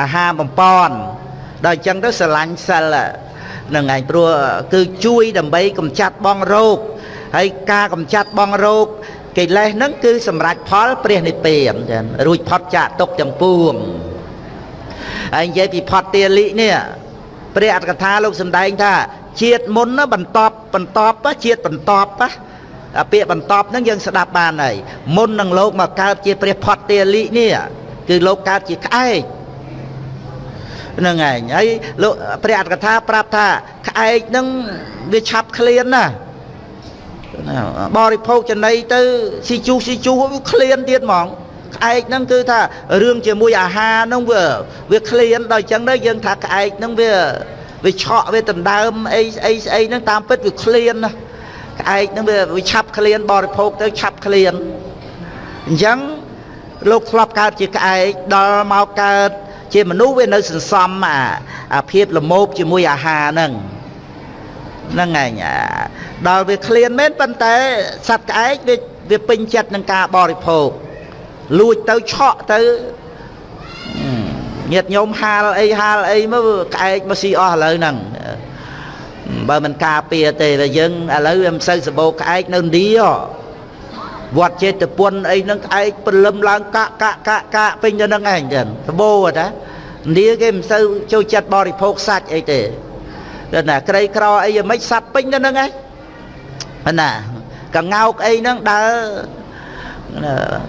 អាហារបំពន់ដល់អញ្ចឹងទៅស្រឡាញ់សិលនឹងឯងព្រោះគឺជួយដើម្បីកំចាត់បងរោគ ហើយការកំចាត់បងរោគកិលេសហ្នឹងគឺសម្រេចផលព្រះនិព្វានចឹងរួចផុតចាកទុកទាំងពួងហើយនិយាយពីផុតទាលិនេះព្រះអត្តកថាលោកសម្ដែងថាជាតិមុនណាបន្តបន្តជាតិបន្តអាពាក្យបន្តហ្នឹងយើងស្ដាប់បានហើយមុននឹងលោកមកកើតជាព្រះផុតទាលិនេះគឺលោកកើតជាក្អែកហ្នឹងឯងហើយលោកព្រះអត្តកថាប្រាប់ថាក្អែកហ្នឹងវាឆាប់ឃ្លានណា បរិភោគចំណីទៅស៊ីជូស៊ីជូវាឃ្លានទៀតហ្មងក្អែកហ្នឹងគឺថារឿងជាមួយអាហារហ្នឹងវាវាឃ្លានដល់អញ្ចឹងទៅយើងថាក្អែកហ្នឹងវាវាឆក់វាដណ្ដើមអីស្អីស្អីហ្នឹងតាមពិតវាឃ្លានណាក្អែកហ្នឹងវាវាឆាប់ឃ្លានបរិភោគទៅឆាប់ឃ្លានអញ្ចឹងលោកធ្លាប់កើតជាក្អែកដល់មកកើតជាមនុស្សវានៅសន្សំអាអាភាពលមោបជាមួយអាហារហ្នឹង ហ្នឹងឯងដល់វាឃ្លានមែនប៉ុន្តែសត្វក្អែកវាវាពេញចិត្តនឹងការបរិភោគលួចទៅឆក់ទៅញាតញោមហាលអីហាលអីមកក្អែកមកស៊ីអស់ឥឡូវហ្នឹងបើមិនការពារទេតែយើងឥឡូវវាមិនសូវសបោក្អែកនៅឥណ្ឌាវត្តចេតពុនអីហ្នឹងក្អែកព្រលឹមឡើងកាក់កាក់កាក់កាក់ពេញទៅហ្នឹងឯងចឹងសបោតាឥណ្ឌាគេមិនសូវចូលចិត្តបរិភោគសាច់អីទេ តែណាក្រីក្រអីយ៉ាងម៉េចសัตว์ពេញទៅហ្នឹងឯងណាកងោកអីហ្នឹងដើរ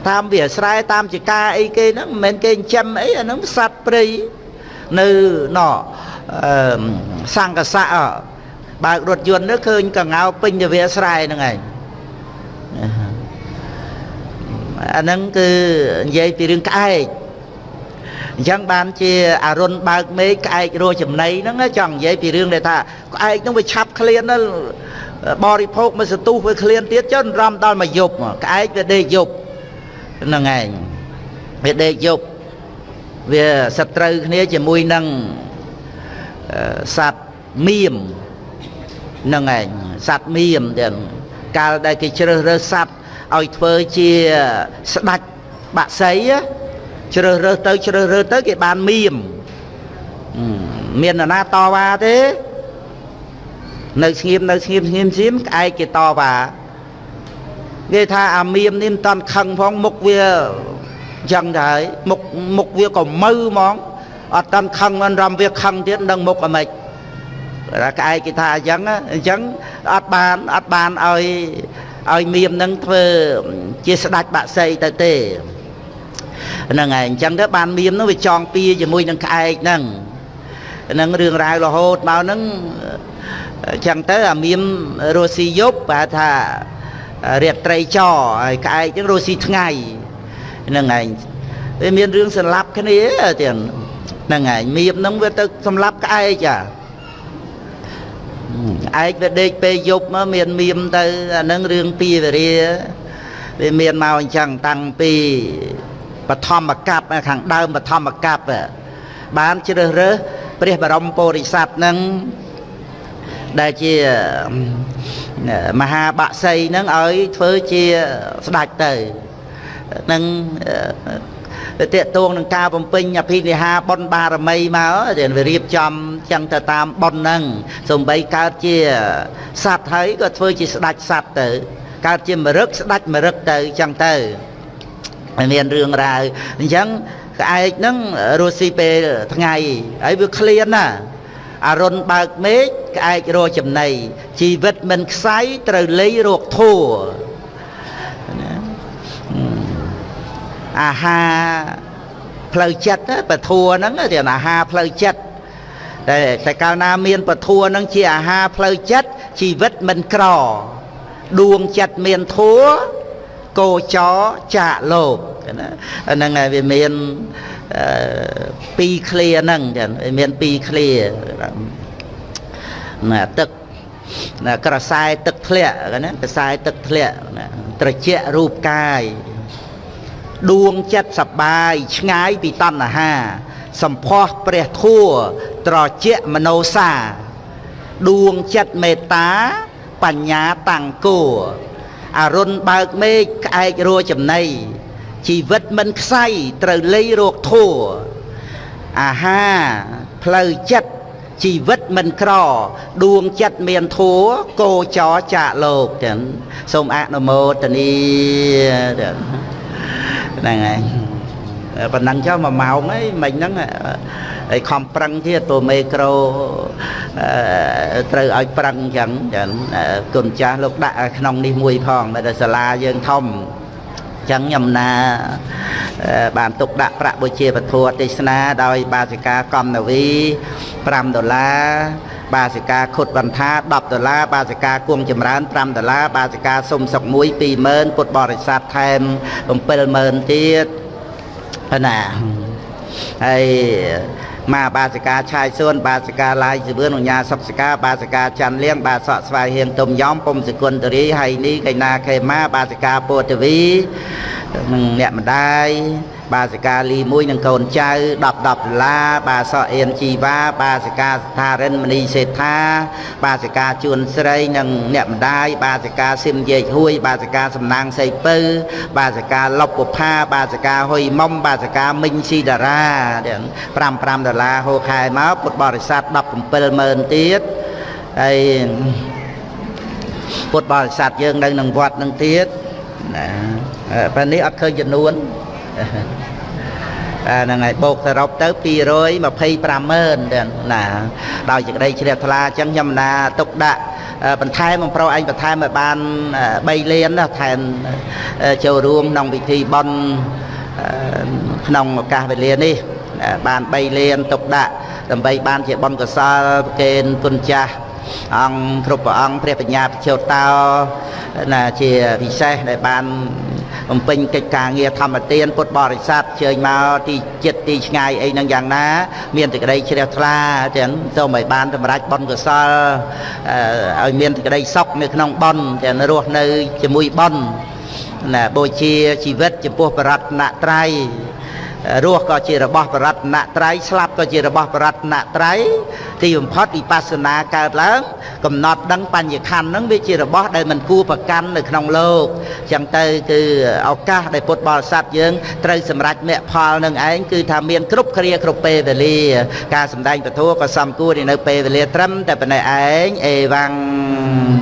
តាមវាស្រែតាមចកាអីគេហ្នឹងមិនមែនគេចិញ្ចឹមអីអាហ្នឹងសัตว์ព្រៃនៅណអឺសង្កសៈបើករថយន្តទៅឃើញកងោកពេញទៅវាស្រែហ្នឹងឯងអាហ្នឹងគឺនិយាយពីរឿងក្អែក អញ្ចឹងបានជាអរុនបើកមេឃក្អែករស់ចំណីហ្នឹងចង់និយាយពីរឿងដែលថាក្អែកហ្នឹងវាឆាប់ឃ្លានទៅបរិភោគមួយសន្ទុះវាឃ្លានទៀតចុះរំដល់មកយប់ក្អែកវាដេកយប់ហ្នឹងឯងវាដេកយប់វាសត្រូវគ្នាជាមួយនឹងសត្វមៀមហ្នឹងឯងសត្វមៀមទាំងកាលដែលគេជ្រើសរើសសត្វឲ្យធ្វើជាស្ដាច់បាក់សី ជ្រើសរើសទៅជ្រើសរើសទៅគេបានមៀមមាននរណាតវ៉ាទេ នៅស្ងៀមនៅស្ងៀមស្ងៀមស្ងៀមក្អែកគេតវ៉ាគេថាអាមៀមនេះមិនតាន់ខឹងផងមុខវាចឹងទៅហើយមុខមុខវាក៏មើហ្មងអត់តាន់ខឹងមិនរំវាខឹងទៀតនឹងមុខអាម៉េចតែក្អែកគេថាអញ្ចឹងអញ្ចឹងអត់បានអត់បានឲ្យឲ្យមៀមនឹងធ្វើជាស្ដាច់បាក់សីទៅទេ ហ្នឹងហើយអញ្ចឹងទៅបានមៀមនោះវាចងពៀជាមួយនឹងក្អែកហ្នឹងហ្នឹងរឿងរ៉ាវរហូតមកហ្នឹងអញ្ចឹងទៅអាមៀមរស់ស៊ីយប់បែរថារាត្រីចហើយក្អែកអញ្ចឹងរស់ស៊ីថ្ងៃហ្នឹងឯងវាមានរឿងសម្លាប់គ្នាទាំងហ្នឹងឯងមៀមហ្នឹងវាទៅសម្លាប់ក្អែកអាឯកវាដេកពេលយប់មកមានមៀមទៅអានឹងរឿងពីវរាវាមានមកអញ្ចឹងតាំងពី បឋមកັບខាងដើមបឋមកັບបានជ្រើសរើសព្រះបរមពុរិស័ទនឹងដែលជាមហាបក្សីនឹងឲ្យធ្វើជាស្ដេចទៅនឹងទៅតេតួងនឹងការបំពេញអភិនិហាបុណ្យបារមីមកដែលវារៀបចំចឹងទៅតាមបុណ្យហ្នឹងសំបីកើតជាសត្វហើយក៏ធ្វើជាស្ដេចសត្វទៅកើតជាមរឹកស្ដេចមរឹកទៅចឹងទៅ មានរឿងរ៉ាវអញ្ចឹងក្អែកហ្នឹងរស់ស៊ីពេលថ្ងៃហើយវាឃ្លានណាអរុនបើកមេឃក្អែករកចំណីជីវិតមិនខ្សៃត្រូវលៃរកធัวអាហារផ្លូវចិត្តពធัวហ្នឹងជាអាហារផ្លូវចិត្តតែតែកាលណាមានពធัวហ្នឹងជាអាហារផ្លូវចិត្តជីវិតមិនក្រដួងចិត្តមានធัว កោចរចាកលោកណាហ្នឹងហើយវាមានពីរឃ្លាហ្នឹងចឹងវាមានពីរឃ្លាណាទឹកណាក្រសែទឹកធ្លាក់ណាក្រសែទឹកធ្លាក់ណាត្រជាក់រូបកាយដួងចិត្តសបាយឆ្ងាយពីតណ្ហាសម្ផស្សព្រះធัวត្រជាក់មនោសាដួងចិត្តមេត្តា បញ្ញាតាំងគោ អរុនបើកមេឃក្អែករួចំណៃជីវិតមិនខ្សៃត្រូវលៃរោគធัวអាហារផ្លូវចិត្តជីវិតមិនក្រ ដួងចិត្តមានធัวគោចរចាកលោកចឹងសូមអនុមោទនីចឹងហ្នឹងហើយប៉ុណ្ណឹងចុះ1ម៉ោងអីមិញហ្នឹង ហើយខំប្រឹងទៀតព្រោះមេក្រូត្រូវឲ្យប្រឹងអញ្ចឹងចឹងគុណចាស់លោកដាក់ក្នុងនេះមួយផងតែសាលាយើងធំចឹងខ្ញុំណាបានទុកដាក់ប្រាក់បុជាពធទេសនាដោយបាសិកាកំនវី5ដុល្លារបាសិកាខុតបន្ថា10ដុល្លារបាសិកាគួងចម្រើន5ដុល្លារបាសិកាសុំសុក1 20000ពុទ្ធបរិស័ទថែម70000ទៀតណាហើយ មកបាសិកាឆាយសួនបាសិកាឡាយសឿនអញ្ញាសុកសិកាបាសិកាច័ន្ទលៀងបាសក់ស្វាយហៀងទុំយ៉ំពុំសគុណតរីហើយនេះកៃណាខេមាបាសិកាពោធវីនឹងអ្នកម្ដាយ បាសិកាលីមួយនឹងកូនចៅ10 10ដុល្លារបាសក់អៀនជីវ៉ាបាសិកាស្ថារិនមនីសេដ្ឋាបាសិកាជួនស្រីនិងអ្នកម្ដាយបាសិកាស៊ីមយេកហួយ បាសិកាសំណាងសីពៅបាសិកាលុបពុផាបាសិកាហុយមុំបាសិកាមិញស៊ីតារាទាំង5 5ដុល្លារហូខែមកពុទ្ធបរិស័ទ170,000ទៀតហើយពុទ្ធបរិស័ទយើងនៅក្នុងវត្តនឹងទៀតណាពេលនេះអត់ឃើញចំនួន អាហ្នឹងហើយបូកសរុបទៅ225ម៉ឺនទាំងណាដោយសេចក្តីជ្រះថ្លាអញ្ចឹងខ្ញុំណាទុកដាក់បន្ថែមបំប្រុសឯងបន្ថែមឲ្យបាន3លានណាថែមចូលរួមក្នុងពិធីបុណ្យក្នុងឱកាសវេលានេះបាន3លានទុកដាក់ដើម្បីបានជាបុណ្យកុសលប្រគេនគុណចាស់អង្គគ្រប់ព្រះអង្គព្រះបញ្ញាពិជោតោណាជាពិសេសដែលបាន បំពេញកិច្ចការងារធម្មទានពុទ្ធបរិស័ទជើញមកទីចិត្តទីឆ្ងាយអីហ្នឹងយ៉ាងណា មានសេចក្តីជ្រះថ្លាចឹងសូមឲ្យបានសម្រេចបុណ្យកុសលឲ្យមានសេចក្តីសុខនៅក្នុងបុណ្យទាំងរស់នៅជាមួយបុណ្យណាបូជាជីវិតចំពោះបរតនត្រ័យ រស់ក៏ជារបស់បរតនត្រ័យស្លាប់ក៏ជារបស់បរតនត្រ័យទីបំផុតវិបស្សនាកើតឡើងកំណត់ដឹងបញ្ញខណ្ឌហ្នឹងវាជារបស់ដែលមិនគួរប្រកាន់នៅក្នុងលោកអញ្ចឹងទៅគឺឱកាសដែលពុទ្ធបរិស័ទយើងត្រូវសម្រេចមគ្គផលនឹងឯងគឺថាមានគ្រប់គ្រាគ្រប់ពេលវេលា ការសម្ដែងពធក៏សំគួរនៅពេលវេលាត្រឹមតែប៉ុណ្ណេះឯងអេវ៉ាំង